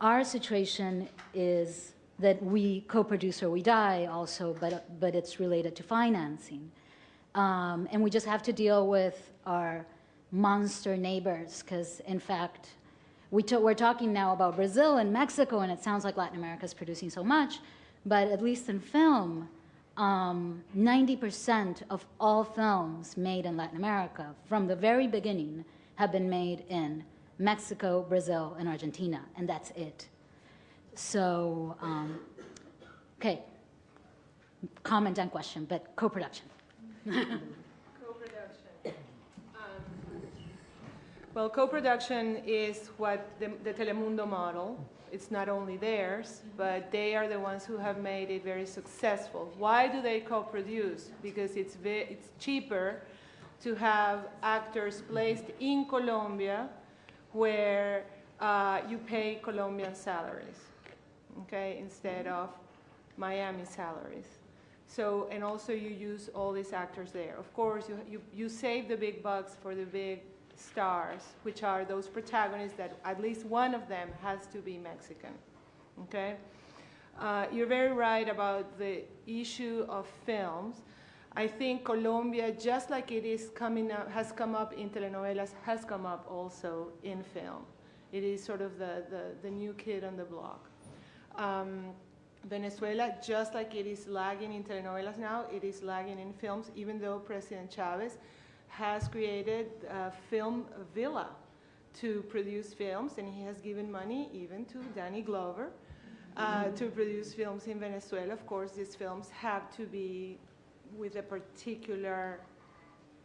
our situation is that we co-produce or we die also, but, but it's related to financing. Um, and we just have to deal with our monster neighbors, because in fact, we we're talking now about Brazil and Mexico, and it sounds like Latin America is producing so much, but at least in film, um, 90% of all films made in Latin America from the very beginning have been made in Mexico, Brazil, and Argentina, and that's it. So, um, okay, comment and question, but co production. Co-production. Um, Well, co-production is what the, the Telemundo model. It's not only theirs, but they are the ones who have made it very successful. Why do they co-produce? Because it's it's cheaper to have actors placed in Colombia, where uh, you pay Colombian salaries, okay, instead of Miami salaries. So, and also you use all these actors there. Of course, you, you, you save the big bucks for the big stars, which are those protagonists that at least one of them has to be Mexican. Okay? Uh, you're very right about the issue of films. I think Colombia, just like it is coming up, has come up in telenovelas, has come up also in film. It is sort of the, the, the new kid on the block. Um, Venezuela, just like it is lagging in telenovelas now, it is lagging in films, even though President Chavez has created a film villa to produce films, and he has given money even to Danny Glover uh, to produce films in Venezuela. Of course, these films have to be with a particular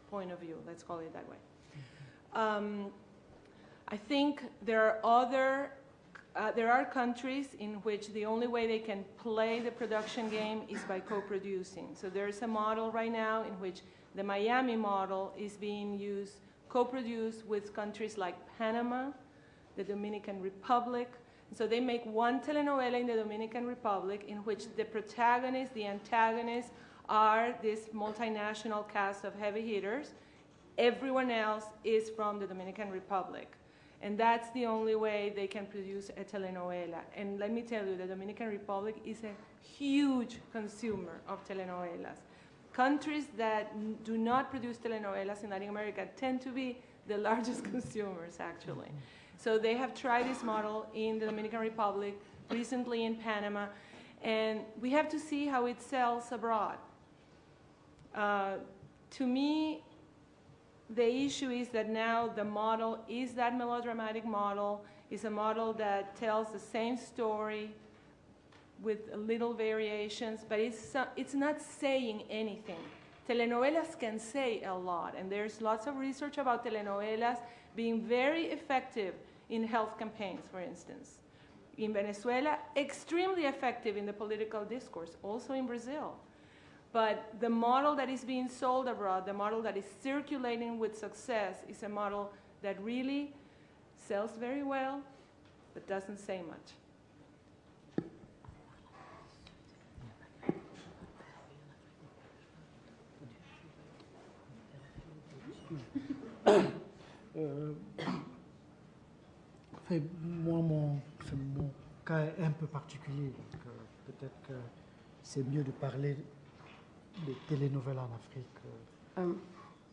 point of view, let's call it that way. Um, I think there are other, uh, there are countries in which the only way they can play the production game is by co-producing. So there's a model right now in which the Miami model is being used, co-produced with countries like Panama, the Dominican Republic. So they make one telenovela in the Dominican Republic in which the protagonist, the antagonist, are this multinational cast of heavy hitters. Everyone else is from the Dominican Republic. And that's the only way they can produce a telenovela. And let me tell you, the Dominican Republic is a huge consumer of telenovelas. Countries that do not produce telenovelas in Latin America tend to be the largest consumers, actually. So they have tried this model in the Dominican Republic, recently in Panama, and we have to see how it sells abroad. Uh, to me, the issue is that now the model is that melodramatic model, is a model that tells the same story with little variations, but it's, uh, it's not saying anything. Telenovelas can say a lot, and there's lots of research about telenovelas being very effective in health campaigns, for instance. In Venezuela, extremely effective in the political discourse, also in Brazil. But the model that is being sold abroad, the model that is circulating with success, is a model that really sells very well, but doesn't say much. Euh, fait, moi, mon, mon, cas est un peu particulier. Euh, peut-être que c'est mieux de parler des télénovelas en Afrique. Euh. Um,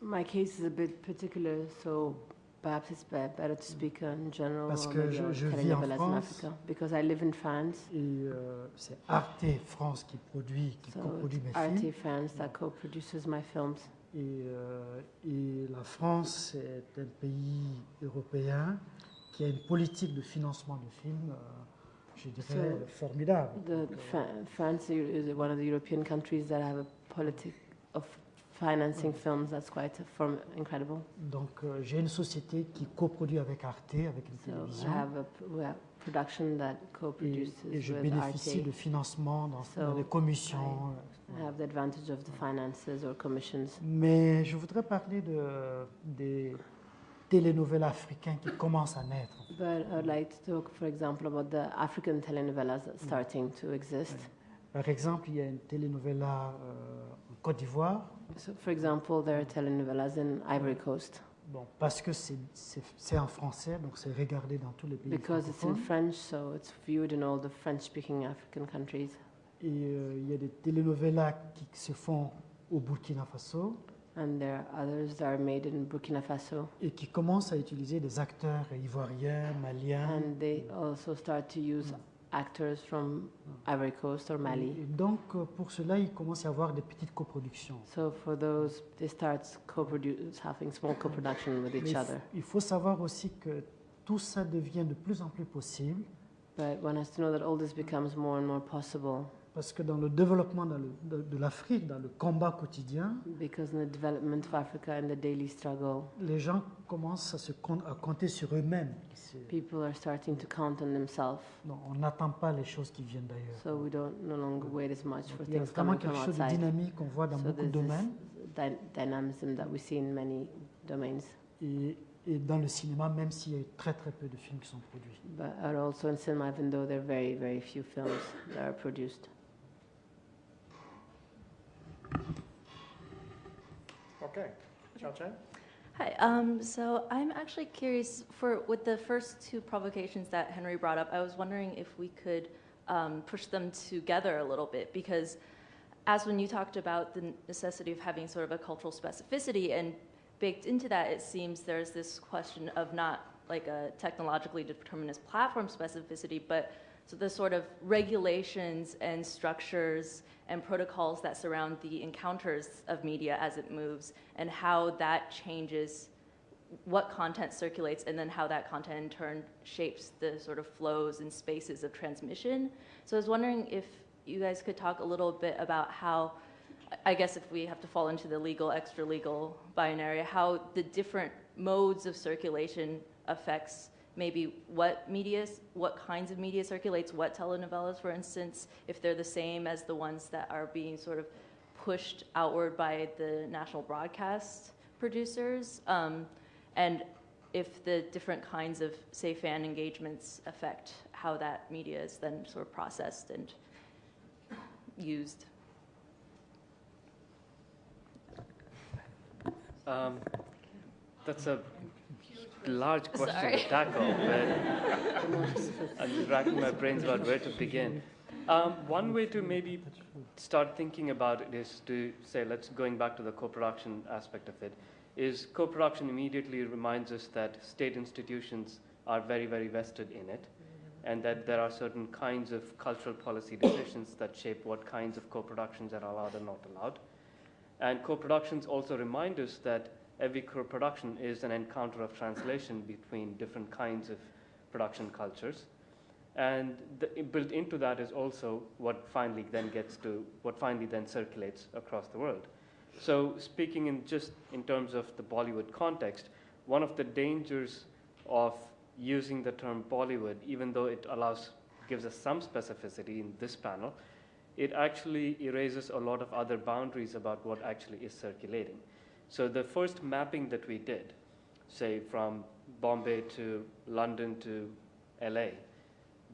my case is a bit particular, so perhaps it's better to speak in general Parce que je, je vis en France, because I live in France. Et euh, c'est Arte France qui produit, qui so coproduit mes Arte films. France that co-produces my films. Et, euh, et la France est un pays européen qui a une politique de financement de films, euh, je dirais, So, formidable. The, Fra- France is one of the European countries that have a politic of financing films that's quite form- incredible. Donc euh, j'ai une société qui coproduit avec Arte, avec une So I télévision, have a production that et, co-produces et je with bénéficie Arte. de financement dans, So dans des commissions. I have the advantage of the finances or commissions. Mais je voudrais parler de, des télénovelas africains qui commencent à naître. But I'd like to talk, for example, about the African telenovelas that's starting to exist. Par exemple, il y a une télénovela euh, en Côte d'Ivoire, So, for example, there are telenovelas in Ivory Coast bon, parce que c'est- en français, donc c'est regardé dans tous les pays because it's in. French, so it's viewed in all the French-speaking African countries. Et euh, il y a des télénovelas qui se font au Burkina Faso And there are others that are made in Burkina Faso. et qui commencent à utiliser des acteurs ivoiriens, maliens. And they also start to use actors from Ivory Coast or Et Mali. donc, euh, pour cela, il commence à y avoir des petites coproductions. So for those, they start having small co-production with each other. il faut savoir aussi que tout ça devient de plus en plus possible But one has to know that all this becomes more and more possible parce que dans le développement le- de, de l'Afrique, dans le combat quotidien, because in the development of Africa and the daily struggle, les gens commencent à, se à compter sur eux-mêmes. C'est- people are starting to count on themselves. non, on n'attend pas les choses qui viennent d'ailleurs. So we don't no longer wait as much for Il y a things vraiment quelque chose de dynamique qu'on voit dans So beaucoup de domaines. that we see in many domains. Et, et dans le cinéma, même s'il y a très très peu de films qui sont produits. But are also in cinema, even though there are very, very few films that are produced. Okay. Chao Chen? Hi. Um, so I'm actually curious for with the first two provocations that Henry brought up. I was wondering if we could um, push them together a little bit because as when you talked about the necessity of having sort of a cultural specificity, and baked into that, it seems there's this question of not like a technologically determinist platform specificity, but so the sort of regulations and structures and protocols that surround the encounters of media as it moves and how that changes what content circulates and then how that content in turn shapes the sort of flows and spaces of transmission. So I was wondering if you guys could talk a little bit about how, I guess if we have to fall into the legal, extra legal binary, how the different modes of circulation affects maybe what media, what kinds of media circulates, what telenovelas, for instance, if they're the same as the ones that are being sort of pushed outward by the national broadcast producers, um, and if the different kinds of, say, fan engagements affect how that media is then sort of processed and used. Um, that's a large question Sorry. to tackle, but I'm racking my brains about where to begin. Um, one way to maybe start thinking about it is to say, let's going back to the co-production aspect of it, is co-production immediately reminds us that state institutions are very, very vested in it, and that there are certain kinds of cultural policy decisions that shape what kinds of co-productions are allowed and not allowed. And co-productions also remind us that every co-production is an encounter of translation between different kinds of production cultures. And the, built into that is also what finally then gets to, what finally then circulates across the world. So speaking in just in terms of the Bollywood context, one of the dangers of using the term Bollywood, even though it allows, gives us some specificity in this panel, it actually erases a lot of other boundaries about what actually is circulating. So the first mapping that we did, say from Bombay to London to LA,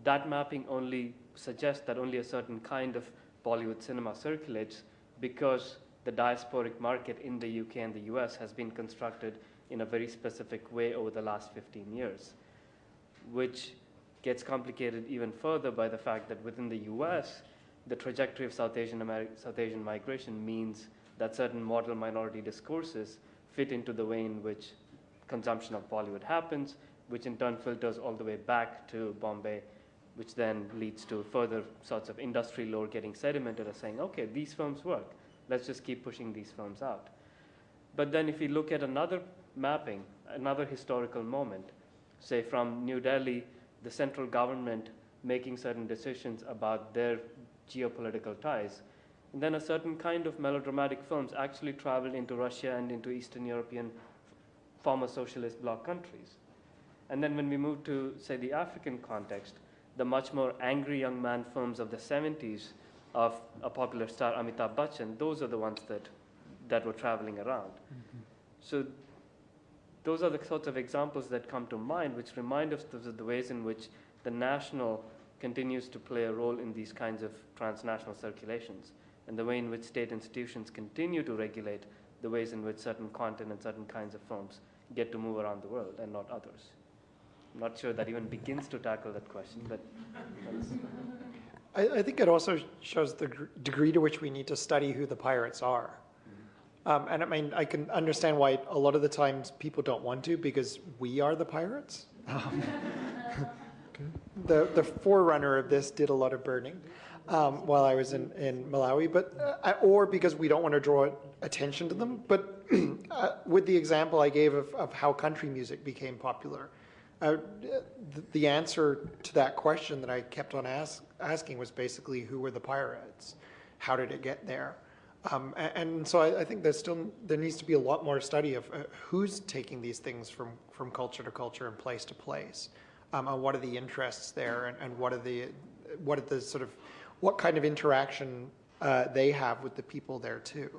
that mapping only suggests that only a certain kind of Bollywood cinema circulates because the diasporic market in the UK and the US has been constructed in a very specific way over the last 15 years, which gets complicated even further by the fact that within the US, the trajectory of South Asian, Ameri- South Asian migration means that certain model minority discourses fit into the way in which consumption of Bollywood happens, which in turn filters all the way back to Bombay, which then leads to further sorts of industry lore getting sedimented as saying, okay, these films work. Let's just keep pushing these films out. But then if we look at another mapping, another historical moment, say from New Delhi, the central government making certain decisions about their geopolitical ties, and then a certain kind of melodramatic films actually traveled into Russia and into Eastern European former socialist bloc countries. And then when we move to, say, the African context, the much more angry young man films of the 70s of a popular star, Amitabh Bachchan, those are the ones that, that were traveling around. Mm-hmm. So those are the sorts of examples that come to mind, which remind us of the ways in which the national continues to play a role in these kinds of transnational circulations, and the way in which state institutions continue to regulate the ways in which certain content and certain kinds of films get to move around the world and not others. I'm not sure that even begins to tackle that question, but that's I, I think it also shows the gr- degree to which we need to study who the pirates are. Um, and I mean, I can understand why a lot of the times people don't want to because we are the pirates. Um, the, the forerunner of this did a lot of burning um, while I was in, in Malawi, but uh, or because we don't want to draw attention to them. But uh, with the example I gave of, of how country music became popular, uh, the, answer to that question that I kept on ask, asking was basically who were the pirates? How did it get there? Um, a- and, so I, I think there's still there needs to be a lot more study of uh, who's taking these things from, from culture to culture and place to place, um, and what are the interests there, and, and what are the what are the sort of what kind of interaction uh, they have with the people there too.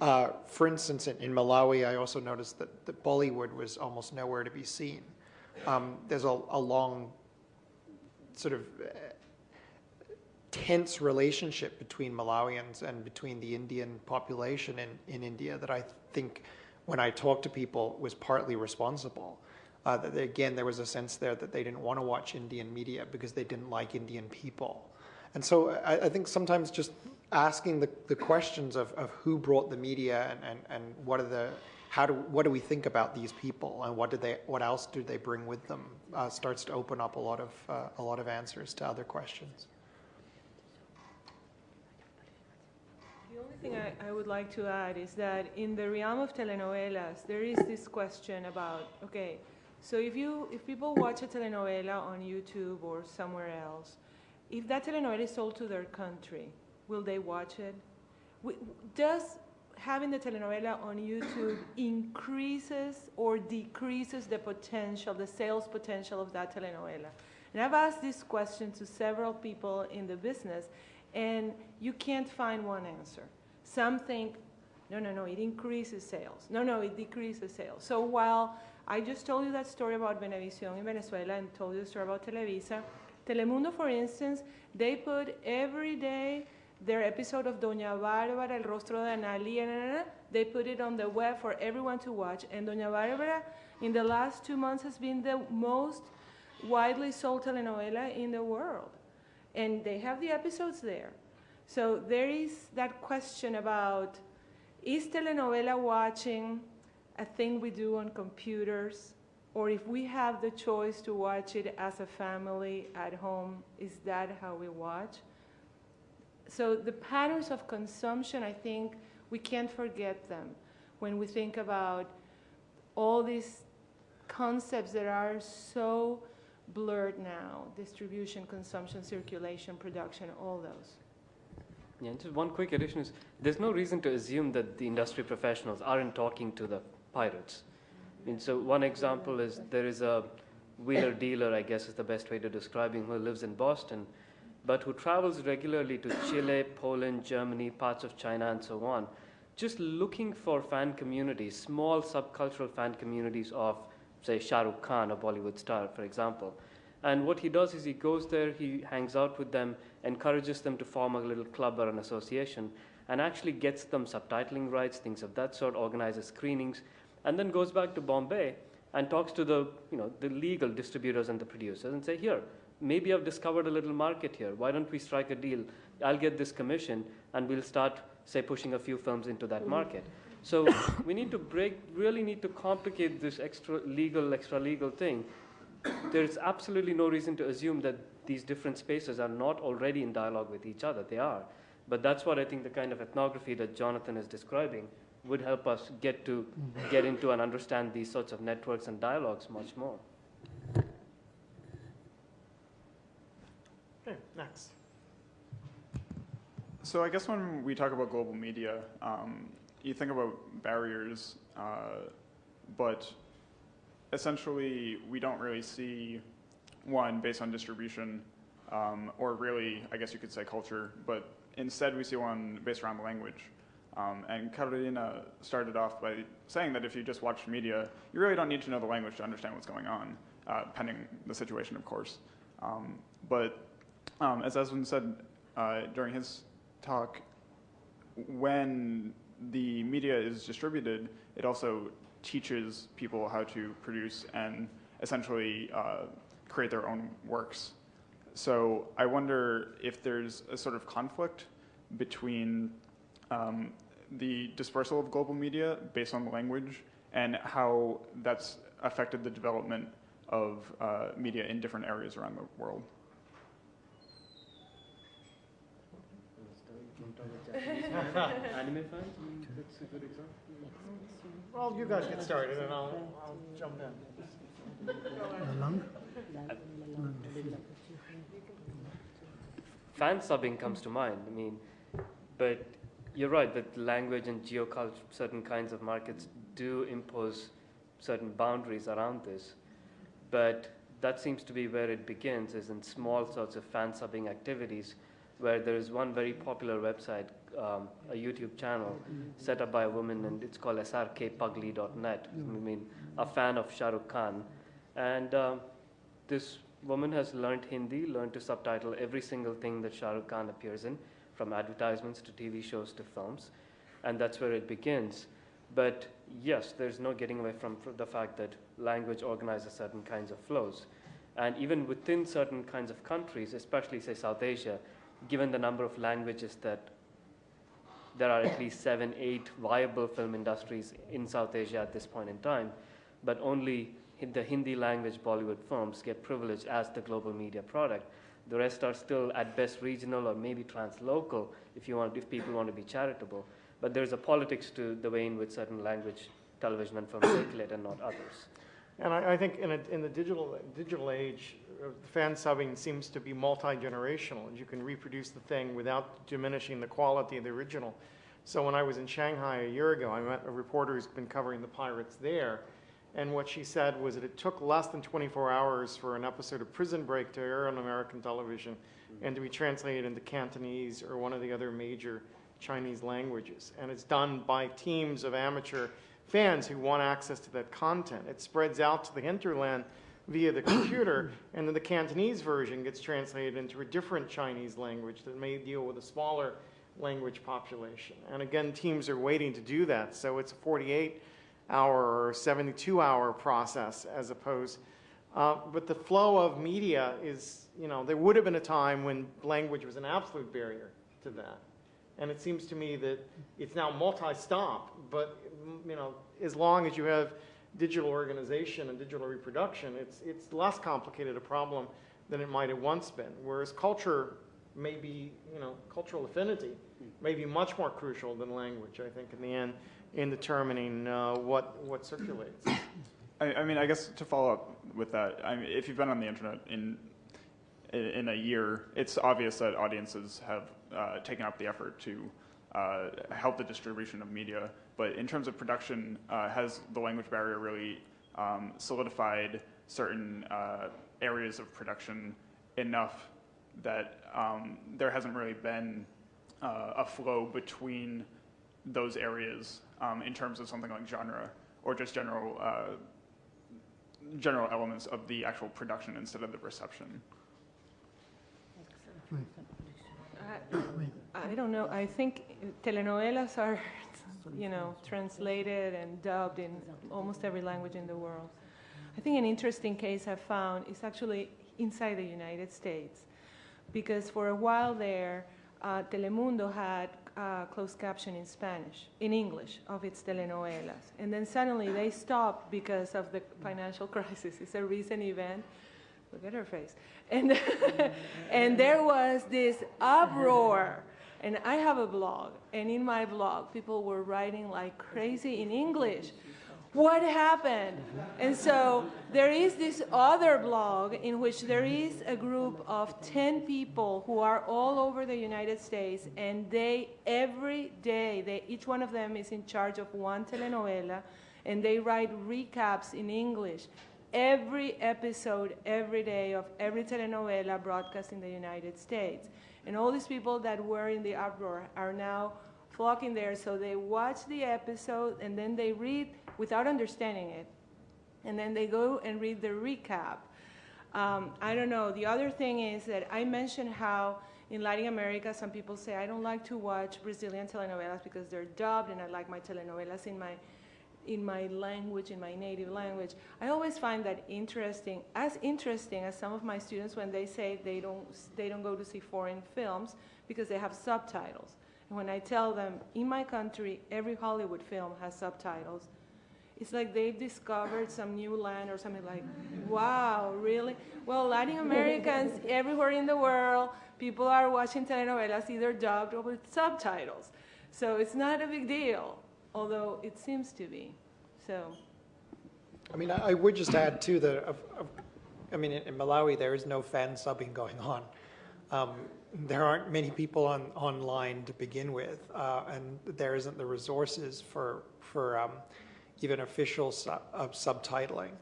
Uh, for instance, in, in Malawi, I also noticed that, that Bollywood was almost nowhere to be seen. Um, there's a, a long sort of uh, tense relationship between Malawians and between the Indian population in, in India that I think when I talked to people was partly responsible. Uh, that they- again, there was a sense there that they didn't want to watch Indian media because they didn't like Indian people. And so I, I think sometimes just asking the, the questions of, of who brought the media and, and, and what are the how do what do we think about these people and what do they what else do they bring with them uh, starts to open up a lot of uh, a lot of answers to other questions. The only thing I, I would like to add is that in the realm of telenovelas, there is this question about okay, so if you if people watch a telenovela on YouTube or somewhere else, if that telenovela is sold to their country, will they watch it? Does having the telenovela on YouTube increases or decreases the potential, the sales potential of that telenovela? And I've asked this question to several people in the business, and you can't find one answer. Some think, no, no, no, it increases sales. No, no, it decreases sales. So while I just told you that story about Venevisión in Venezuela and told you the story about Televisa, Telemundo, for instance, they put every day their episode of Doña Bárbara, El Rostro de Analía, they put it on the web for everyone to watch. And Doña Bárbara, in the last two months, has been the most widely sold telenovela in the world. And they have the episodes there. So there is that question about is telenovela watching a thing we do on computers? Or if we have the choice to watch it as a family at home, is that how we watch? So the patterns of consumption, I think we can't forget them when we think about all these concepts that are so blurred now, distribution, consumption, circulation, production, all those. Yeah, just one quick addition is there's no reason to assume that the industry professionals aren't talking to the pirates. Mean, so one example is there is a wheeler dealer, I guess is the best way to describe him, who lives in Boston but who travels regularly to Chile, Poland, Germany, parts of China, and so on, just looking for fan communities, small subcultural fan communities of, say, Shah Rukh Khan, a Bollywood star, for example. And what he does is he goes there, he hangs out with them, encourages them to form a little club or an association, and actually gets them subtitling rights, things of that sort, organizes screenings, and then goes back to Bombay and talks to the, you know, the legal distributors and the producers and say, here, maybe I've discovered a little market here. Why don't we strike a deal? I'll get this commission and we'll start, say, pushing a few films into that mm-hmm. market. So we need to break, really need to complicate this extra legal, extra legal thing. There's absolutely no reason to assume that these different spaces are not already in dialogue with each other. They are. But that's what I think the kind of ethnography that Jonathan is describing would help us get to get into and understand these sorts of networks and dialogues much more. Okay, next. So I guess when we talk about global media, um, you think about barriers, uh, but essentially we don't really see one based on distribution um, or really, I guess you could say culture, but instead we see one based around language. Um, and Carolina started off by saying that if you just watch media, you really don't need to know the language to understand what's going on, uh, pending the situation, of course. Um, but um, as Aswin said uh, during his talk, when the media is distributed, it also teaches people how to produce and essentially uh, create their own works. So I wonder if there's a sort of conflict between um, the dispersal of global media based on language and how that's affected the development of uh, media in different areas around the world. Anime fans? That's a good example. Well, you guys get started and I'll, I'll jump in. Fan subbing comes to mind. I mean, but you're right that language and geoculture, certain kinds of markets do impose certain boundaries around this. But that seems to be where it begins, is in small sorts of fan subbing activities where there is one very popular website, um, a YouTube channel set up by a woman, and it's called srkpugly.net. I mean, a fan of Shah Rukh Khan. And um, this woman has learned Hindi, learned to subtitle every single thing that Shah Rukh Khan appears in, from advertisements to TV shows to films. And that's where it begins. But yes, there's no getting away from the fact that language organizes certain kinds of flows. And even within certain kinds of countries, especially, say, South Asia, given the number of languages that there are at least seven, eight viable film industries in South Asia at this point in time, but only the Hindi language Bollywood films get privileged as the global media product. The rest are still at best regional or maybe translocal if you want, if people want to be charitable. But there's a politics to the way in which certain language television and film circulate and not others. And I, I think in, a, in the digital, digital age, uh, fan subbing seems to be multi-generational. You can reproduce the thing without diminishing the quality of the original. So when I was in Shanghai a year ago, I met a reporter who's been covering the pirates there. And what she said was that it took less than 24 hours for an episode of Prison Break to air on American television and to be translated into Cantonese or one of the other major Chinese languages. And it's done by teams of amateur fans who want access to that content. It spreads out to the hinterland via the computer, and then the Cantonese version gets translated into a different Chinese language that may deal with a smaller language population. And again, teams are waiting to do that. So it's a 48 hour or 72 hour process as opposed. Uh, but the flow of media is, you know, there would have been a time when language was an absolute barrier to that. And it seems to me that it's now multi-stop, but you know, as long as you have digital organization and digital reproduction, it's, it's less complicated a problem than it might have once been. Whereas culture may be, you know, cultural affinity may be much more crucial than language, I think, in the end, in determining uh, what, what circulates. I, I, mean, I guess to follow up with that, I mean, if you've been on the internet in, in a year, it's obvious that audiences have uh, taken up the effort to uh, help the distribution of media. But in terms of production, uh, has the language barrier really um, solidified certain uh, areas of production enough that um, there hasn't really been uh, a flow between those areas um, in terms of something like genre or just general uh, general elements of the actual production instead of the reception? I, I don't know. I think telenovelas are, you know, translated and dubbed in almost every language in the world. I think an interesting case I found is actually inside the United States, because for a while there, uh, Telemundo had uh, closed caption in Spanish, in English, of its telenovelas. And then suddenly they stopped because of the financial crisis. It's a recent event. Look at her face. And, and there was this uproar. And I have a blog, and in my blog, people were writing like crazy in English. What happened? And so there is this other blog in which there is a group of 10 people who are all over the United States, and they, every day, they, each one of them is in charge of one telenovela, and they write recaps in English every episode, every day of every telenovela broadcast in the United States. And all these people that were in the uproar are now flocking there. So they watch the episode and then they read without understanding it. And then they go and read the recap. Um, I don't know. The other thing is that I mentioned how in Latin America, some people say, I don't like to watch Brazilian telenovelas because they're dubbed, and I like my telenovelas in my in my language, in my native language. I always find that interesting, as interesting as some of my students when they say they don't, they don't go to see foreign films because they have subtitles. And when I tell them, in my country, every Hollywood film has subtitles, it's like they've discovered some new land or something like, wow, really? Well, Latin Americans everywhere in the world, people are watching telenovelas either dubbed or with subtitles. So it's not a big deal although it seems to be. So. I mean, I, I would just add too that, of, of, I mean, in, in, Malawi there is no fan subbing going on. Um, there aren't many people on online to begin with, uh, and there isn't the resources for for um, even official sub, uh, subtitling.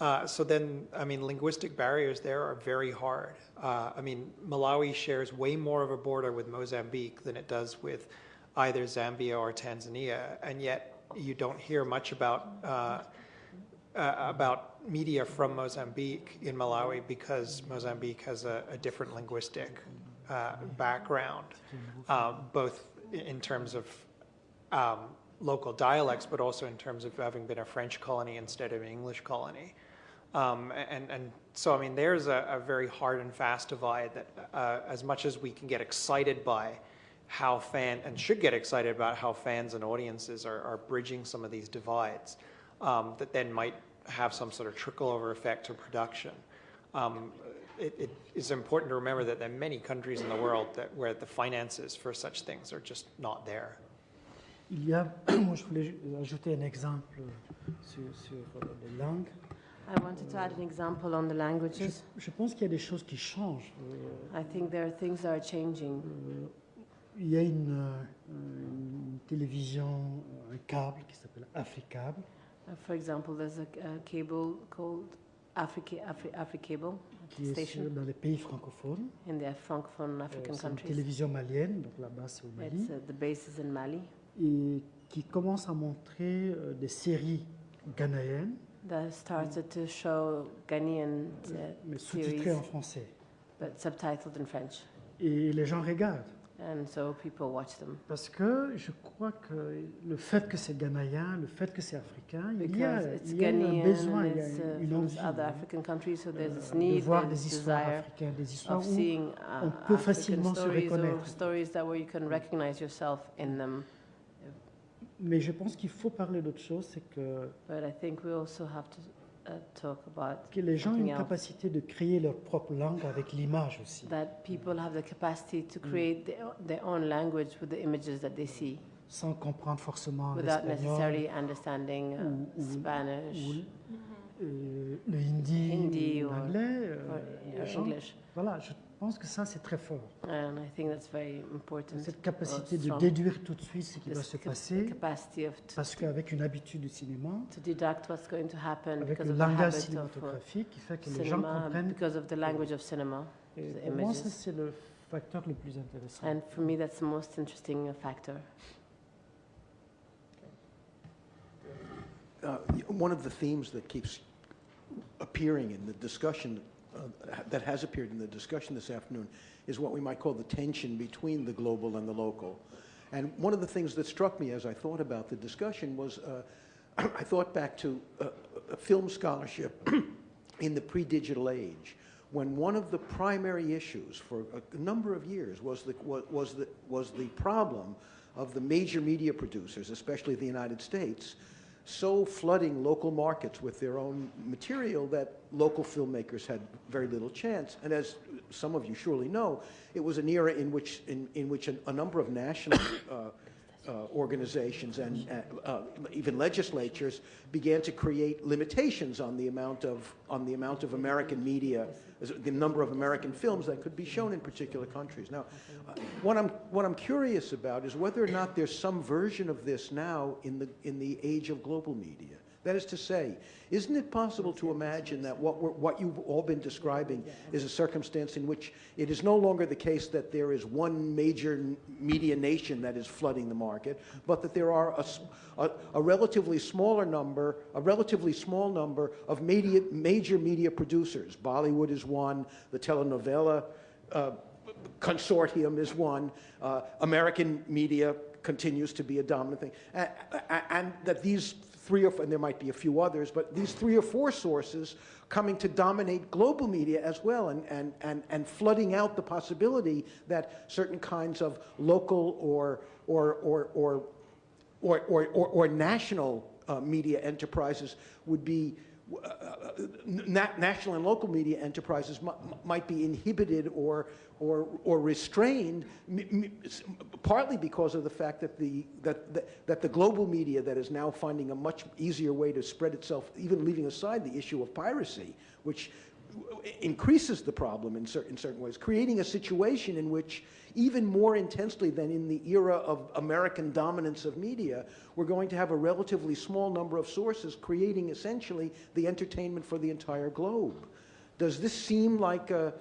Uh, so then, I mean, linguistic barriers there are very hard. Uh, I mean, Malawi shares way more of a border with Mozambique than it does with either Zambia or Tanzania, and yet you don't hear much about uh, uh, about media from Mozambique in Malawi because Mozambique has a, a different linguistic uh, background, um, both in terms of um, local dialects, but also in terms of having been a French colony instead of an English colony. Um, and, and so, I mean, there's a, a, very hard and fast divide that, uh, as much as we can get excited by how fan and should get excited about how fans and audiences are, are bridging some of these divides um, that then might have some sort of trickle over effect to production. Um, it, it is important to remember that there are many countries in the world that, where the finances for such things are just not there. Il y a, moi je voulais ajouter un exemple sur, sur les langues. I wanted to add an example on the languages. Je, je pense qu'il y a des choses qui changent. I think there are things that are changing. Euh, il y a une, euh, une, télévision, un câble qui s'appelle Africable. Uh, for example, there's a, a cable called Africa, Afri, Africable qui station. est dans les pays francophones. In the francophone African euh, countries. Une télévision malienne, donc la base c'est au Mali. It's, uh, the base is in Mali. Et qui commence à montrer euh, des séries ghanéennes. That started to show Ghanaian uh, mais sous-titrées en français. But subtitled in French. Et les gens regardent. And so people watch them. Parce que je crois que le fait que c'est ghanéen, le fait que c'est africain, il y a, il y a un besoin, il y a uh, une envie so this euh, need, de voir des histoires africaines, des histoires où uh, on peut facilement se reconnaître. Mais je pense qu'il faut parler d'autre chose, c'est que, But I think we also have to uh, talk about que les gens ont something une else. capacité de créer leur propre langue avec l'image aussi. that people have the capacity to Mm. create their, their own language with the images that they see sans comprendre forcément without l'espagnol necessarily understanding uh, ou- ou- Spanish ou euh, le hindi, Hindi ou or- l'anglais. euh, or, les or gens- English. Voilà, je pense que ça c'est très fort. And I think that's very important. Cette capacité de déduire tout de suite ce qui This va se passer, capacity of to, parce qu'avec une habitude du cinéma, to deduct what's going to happen avec because le of the langage uh, cinématographique qui fait que les gens cinema, comprennent. because of the language of cinema, Et the pour moi, ça c'est le facteur le plus intéressant. And for me, that's the most interesting factor. Uh, one of the themes that keeps appearing in the discussion, uh, that has appeared in the discussion this afternoon, is what we might call the tension between the global and the local. And one of the things that struck me as I thought about the discussion was uh, I thought back to uh, film scholarship in the pre-digital age, when one of the primary issues for a number of years was the, was the, was the problem of the major media producers, especially the United States, so flooding local markets with their own material that local filmmakers had very little chance. And as some of you surely know, it was an era in which, in, in which a, number of national uh, uh, organizations and uh, uh, even legislatures began to create limitations on the amount of on the amount of American media, the number of American films that could be shown in particular countries. Now, uh, what I'm what I'm curious about is whether or not there's some version of this now in the in the age of global media. That is to say, isn't it possible to imagine that what, we're, what you've all been describing is a circumstance in which it is no longer the case that there is one major media nation that is flooding the market, but that there are a, a, a relatively smaller number, a relatively small number of media, major media producers. Bollywood is one, the telenovela uh, consortium is one, uh, American media continues to be a dominant thing, and, and that these three or and there might be a few others, but these three or four sources coming to dominate global media as well and, and, and, and flooding out the possibility that certain kinds of local or, or, or, or, or, or, or, or national uh, media enterprises would be Uh, uh, uh, national and local media enterprises might be inhibited or, or, or restrained, partly because of the fact that the, that, that, that the global media that is now finding a much easier way to spread itself, even leaving aside the issue of piracy, which increases the problem in, cer in certain ways, creating a situation in which even more intensely than in the era of American dominance of media, we're going to have a relatively small number of sources creating essentially the entertainment for the entire globe. Does this seem like a,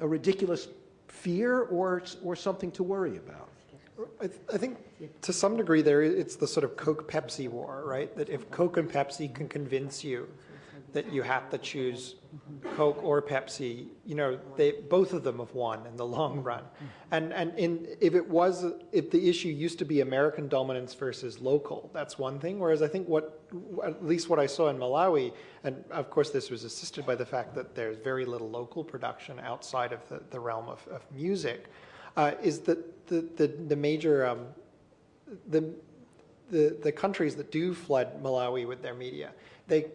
a ridiculous fear or, or something to worry about? I, th I, think to some degree there it's the sort of Coke-Pepsi war, right? That if Coke and Pepsi can convince you that you have to choose Coke or Pepsi, you know, they, both of them have won in the long run. And, and in, if it was, if the issue used to be American dominance versus local, that's one thing. Whereas I think what, at least what I saw in Malawi, and of course this was assisted by the fact that there's very little local production outside of the, the realm of, of music, uh, is that the, the, the major, um, the, the, the countries that do flood Malawi with their media, they,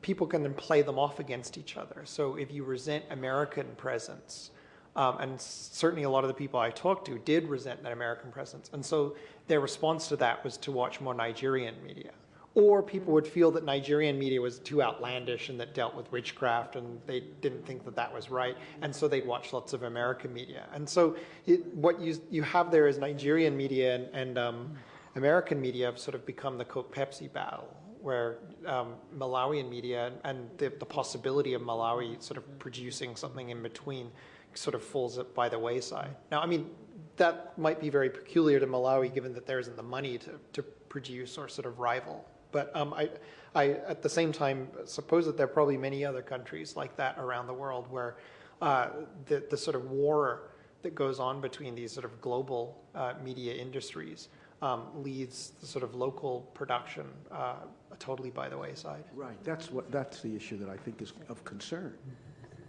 people can then play them off against each other. So if you resent American presence, um, and certainly a lot of the people I talked to did resent that American presence. And so their response to that was to watch more Nigerian media. Or people would feel that Nigerian media was too outlandish and that dealt with witchcraft and they didn't think that that was right. And so they'd watch lots of American media. And so it, what you, you have there is Nigerian media and, and um, American media have sort of become the Coke Pepsi battle, where um, Malawian media and, the, the possibility of Malawi sort of producing something in between sort of falls by the wayside. Now, I mean, that might be very peculiar to Malawi given that there isn't the money to, to produce or sort of rival. But um, I, I, at the same time, suppose that there are probably many other countries like that around the world where uh, the, the sort of war that goes on between these sort of global uh, media industries um, leads the sort of local production uh, totally by the wayside. Right. That's what. That's the issue that I think is of concern.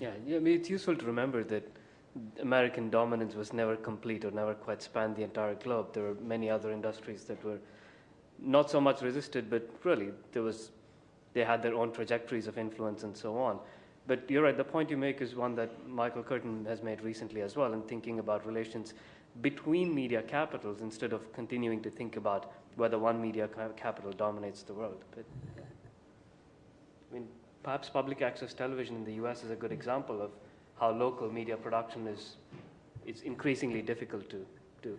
Yeah, I mean, it's useful to remember that American dominance was never complete or never quite spanned the entire globe. There were many other industries that were not so much resisted, but really there was, they had their own trajectories of influence and so on. But you're right, the point you make is one that Michael Curtin has made recently as well in thinking about relations between media capitals instead of continuing to think about whether one media capital dominates the world. But, I mean, perhaps public access television in the US is a good example of how local media production is, is increasingly difficult to do.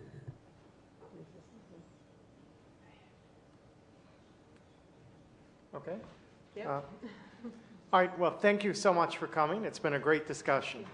Okay. Uh, all right, well, thank you so much for coming. It's been a great discussion.